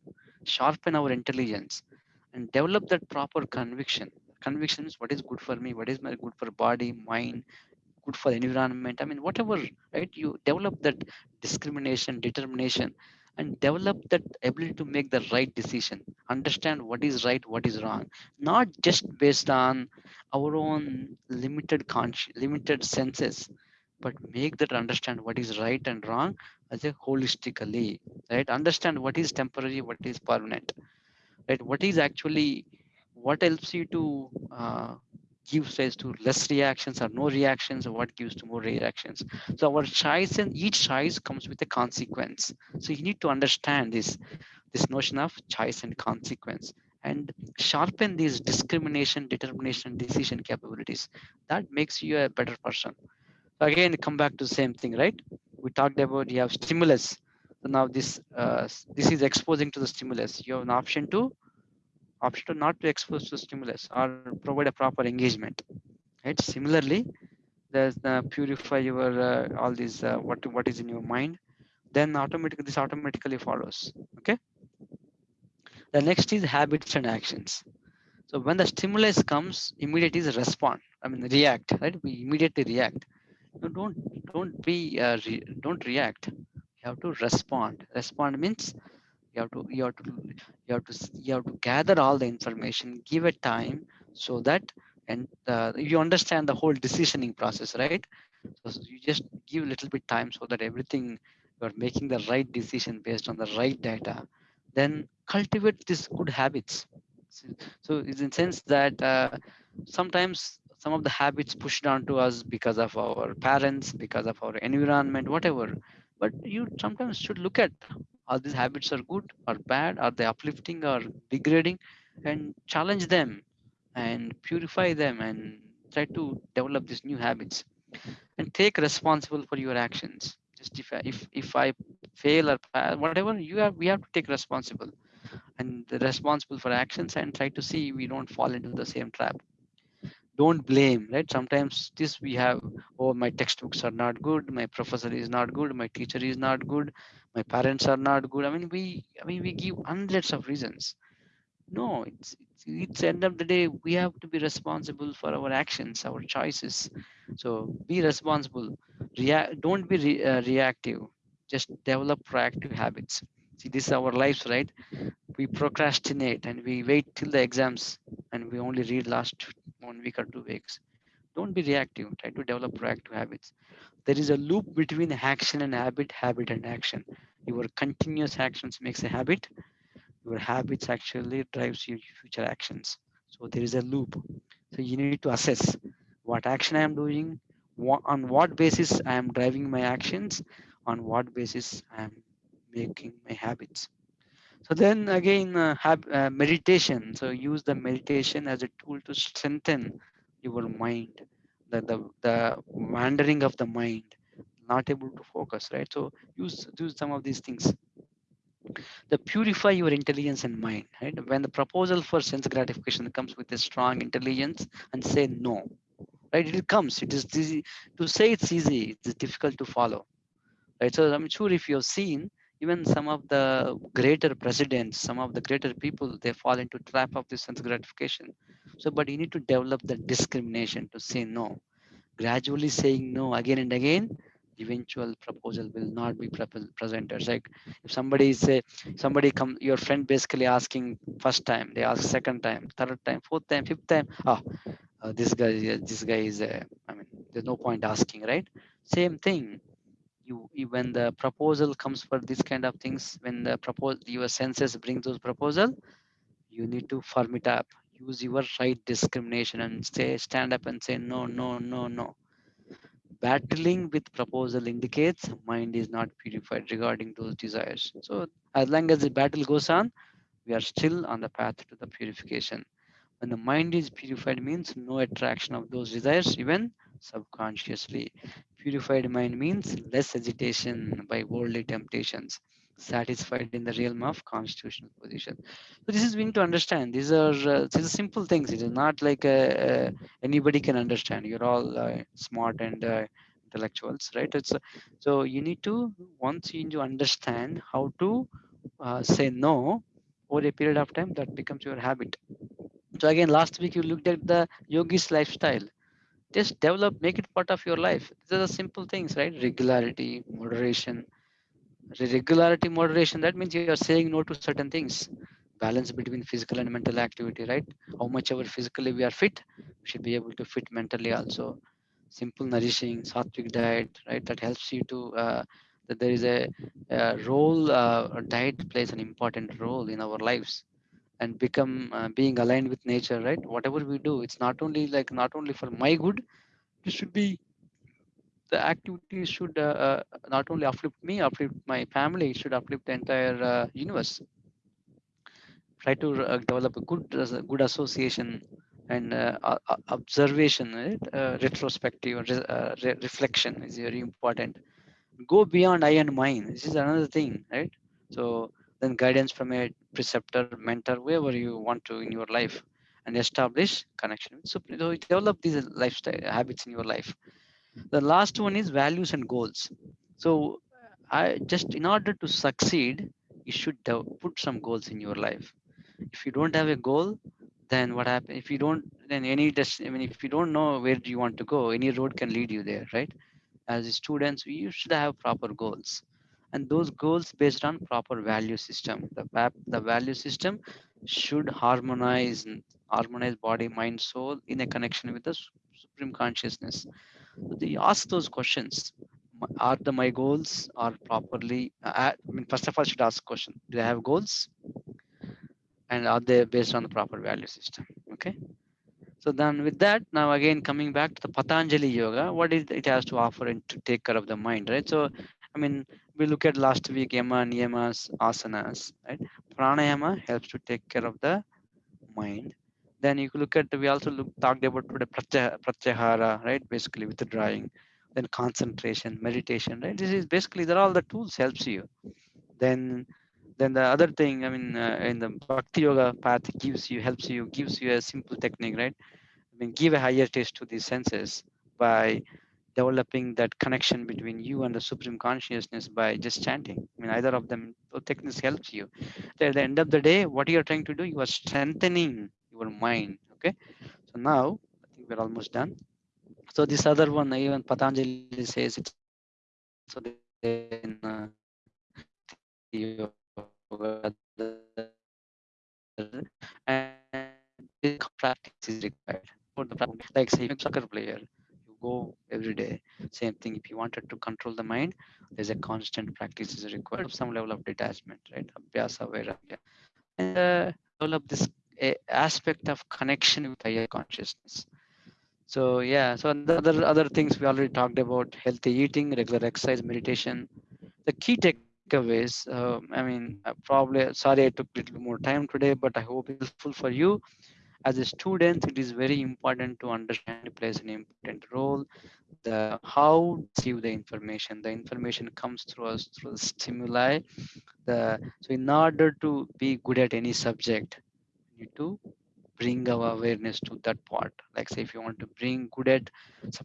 Sharpen our intelligence and develop that proper conviction conviction is what is good for me what is my good for body mind good for environment i mean whatever right? You develop that discrimination determination and develop that ability to make the right decision. Understand what is right what is wrong. Not just based on our own limited conscious limited senses but make that understand what is right and wrong as a holistically right? Understand what is temporary what is permanent right? What is actually what helps you to uh, give rise to less reactions or no reactions? Or what gives to more reactions? So our choice and each choice comes with a consequence. So you need to understand this this notion of choice and consequence and sharpen these discrimination determination decision capabilities. That makes you a better person. Again come back to the same thing right? We talked about you have stimulus. So now this uh, this is exposing to the stimulus. You have an option to option to not to expose to stimulus or provide a proper engagement right? Similarly there's the purify your uh, all these uh, what what is in your mind then automatically this automatically follows okay? The next is habits and actions. So when the stimulus comes immediately is respond i mean react right? We immediately react. No, don't don't be uh, re, don't react. You have to respond. Respond means you have to you have to you have to you have to gather all the information give it time so that and uh, you understand the whole decisioning process right? So you just give a little bit time so that everything you're making the right decision based on the right data. Then cultivate these good habits. So it's in sense that uh, sometimes some of the habits pushed onto us because of our parents because of our environment whatever but you sometimes should look at are these habits are good or bad are they uplifting or degrading? And challenge them and purify them and try to develop these new habits. And take responsible for your actions. Just if I, if if i fail or whatever you have we have to take responsible. And responsible for actions and try to see we don't fall into the same trap don't blame right? Sometimes this we have oh my textbooks are not good my professor is not good my teacher is not good my parents are not good. I mean we i mean we give hundreds of reasons. No it's it's, it's end of the day we have to be responsible for our actions our choices. So be responsible. React don't be re- uh, reactive. Just develop proactive habits see this is our lives right? We procrastinate and we wait till the exams and we only read last one week or two weeks. Don't be reactive. Try to develop proactive habits. There is a loop between action and habit habit and action. Your continuous actions makes a habit. Your habits actually drives your future actions. So there is a loop. So you need to assess what action i am doing what, on what basis i am driving my actions on what basis i am making my habits. So then again uh, have uh, meditation. So use the meditation as a tool to strengthen your mind the, the the wandering of the mind not able to focus right? So use use some of these things. The purify your intelligence and mind right? When the proposal for sense gratification comes with a strong intelligence and say no right? It comes. It is easy. To say it's easy it's difficult to follow right? So i'm sure if you've seen even some of the greater presidents some of the greater people they fall into trap of this sense gratification. So but you need to develop the discrimination to say no. Gradually saying no again and again eventual proposal will not be pre- presented. Like if somebody say somebody come your friend basically asking first time they ask second time third time fourth time fifth time ah uh, this guy this guy is uh, i mean there's no point asking right? Same thing you, when the proposal comes for this kind of things when the propose your senses bring those proposal you need to firm it up. Use your right discrimination and say stand up and say no no no no. Battling with proposal indicates mind is not purified regarding those desires. So as long as the battle goes on we are still on the path to the purification. When the mind is purified means no attraction of those desires even subconsciously purified mind means less agitation by worldly temptations satisfied in the realm of constitutional position. So this is we need to understand. These are uh, these are simple things. It is not like uh, uh, anybody can understand. You're all uh, smart and uh, intellectuals right? It's uh, so you need to once you need to understand how to say no over a period of time that becomes your habit. So again last week you looked at the yogi's lifestyle just develop make it part of your life. These are the simple things right? Regularity moderation. Regularity moderation that means you are saying no to certain things. Balance between physical and mental activity right? How much ever physically we are fit we should be able to fit mentally also. Simple nourishing sattvic diet right? That helps you to uh, that there is a, a role uh, diet plays an important role in our lives and become uh, being aligned with nature right whatever we do it's not only like not only for my good it should be the activity should uh, uh, not only uplift me, uplift my family, it should uplift the entire uh, universe. Try to uh, develop a good, good association and uh, observation, right? retrospective re- re- reflection is very important. Go beyond I and mine. This is another thing, right? So then guidance from a preceptor, mentor, whoever you want to in your life, and establish connection. So, develop these lifestyle habits in your life. The last one is values and goals. So i just in order to succeed you should put some goals in your life. If you don't have a goal then what happens if you don't then any des- i mean if you don't know where do you want to go any road can lead you there right? As students you should have proper goals and those goals based on proper value system the va- the value system should harmonize harmonize body mind soul in a connection with the supreme consciousness so they ask those questions. Are the my goals are properly? Uh, I mean, first of all, should ask question: Do I have goals? And are they based on the proper value system? Okay. So then with that, now again coming back to the Patanjali yoga, what is it has to offer and to take care of the mind, right? So I mean, we look at last week yama, niyamas, asanas, right? Pranayama helps to take care of the mind. Then you look at we also look talked about today pratya- pratyahara, right? Basically withdrawing, then concentration, meditation, right? This is basically they're all the tools helps you. Then then the other thing, I mean, uh, in the bhakti yoga path gives you helps you gives you a simple technique, right? I mean, give a higher taste to these senses by developing that connection between you and the supreme consciousness by just chanting. I mean, either of them, techniques helps you. At the end of the day, what you are trying to do, you are strengthening your mind. Okay. So now I think we're almost done. So this other one, even Patanjali says it's so then uh, and practice is required for the. Like say, soccer player, go every day. Same thing. If you wanted to control the mind, there's a constant practice is required of some level of detachment, right? Abhyasa, vairagya, and uh, develop this a aspect of connection with higher consciousness. So yeah, so the other other things we already talked about: healthy eating, regular exercise, meditation. The key takeaways. Uh, I mean, uh, probably sorry I took a little more time today, but I hope it's helpful for you. As a student, it is very important to understand it plays an important role. The how receive the information. The information comes through us through the stimuli. The so in order to be good at any subject, you need to bring our awareness to that part like say if you want to bring good at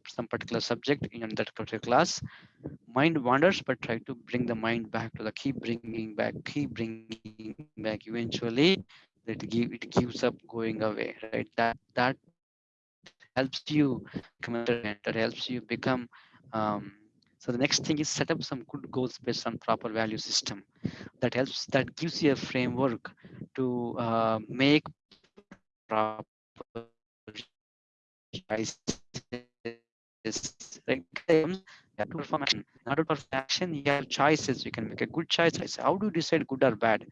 some particular subject in that particular class mind wanders but try to bring the mind back to the keep bringing back keep bringing back eventually it give it gives up going away right that that helps you that helps you become um, so the next thing is set up some good goals based on proper value system that helps that gives you a framework to uh, make proper choices. Perform to perform you have choices. You can make a good choice. How do you decide good or bad?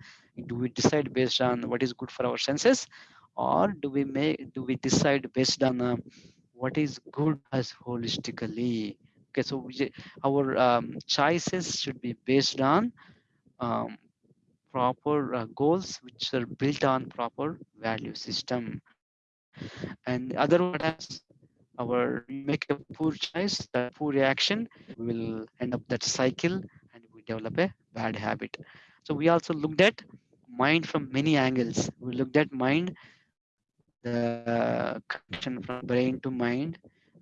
Do we decide based on what is good for our senses, or do we make do we decide based on uh, what is good as holistically? Okay, so we, our um, choices should be based on um, proper uh, goals which are built on proper value system. And other happens our make a poor choice that poor reaction will end up that cycle and we develop a bad habit so we also looked at mind from many angles. We looked at mind the connection from brain to mind.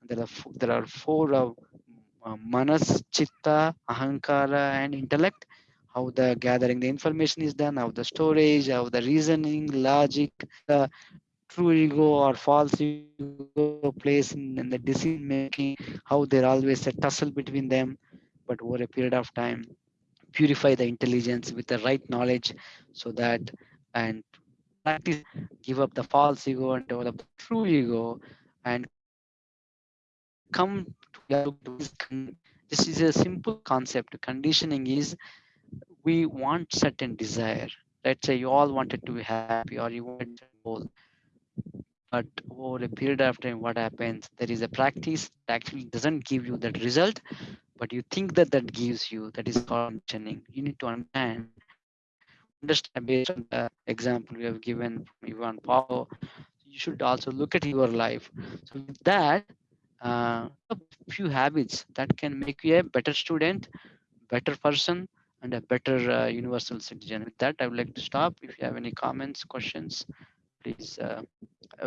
There are four, there are four uh, uh, manas chitta ahankara and intellect. How the gathering the information is done how the storage how the reasoning logic the true ego or false ego plays in, in the decision making how there always a tussle between them. But over a period of time purify the intelligence with the right knowledge so that and practice give up the false ego and develop the true ego and come to this is a simple concept. Conditioning is we want certain desire. Let's say you all wanted to be happy or you want goal but over a period of time what happens? There is a practice that actually doesn't give you that result but you think that that gives you that is conditioning you need to understand understand based on the example we have given from Ivan Pavlov you should also look at your life. So with that uh, a few habits that can make you a better student better person and a better uh, universal citizen. With that i would like to stop. If you have any comments questions please uh,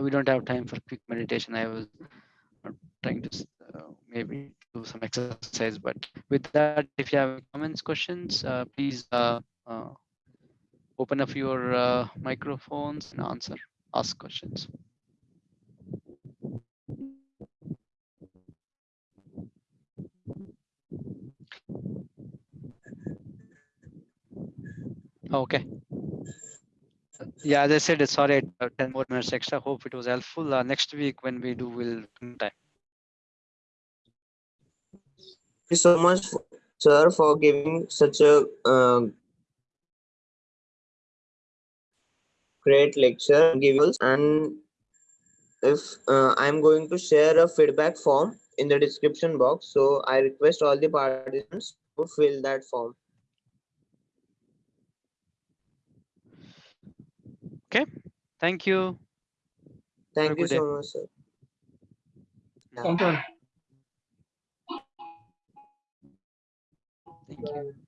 we don't have time for quick meditation. I was trying to uh, maybe do some exercise but with that if you have comments questions uh, please uh, uh, open up your uh, microphones and answer ask questions okay yeah, as I said, sorry, uh, 10 more minutes extra. Hope it was helpful. Uh, next week when we do, we'll time. You so much, sir, for giving such a uh, great lecture. Give us and if uh, I'm going to share a feedback form in the description box. So I request all the participants to fill that form. Okay, thank you. Thank you good day. so much, sir. Thank you. Thank you.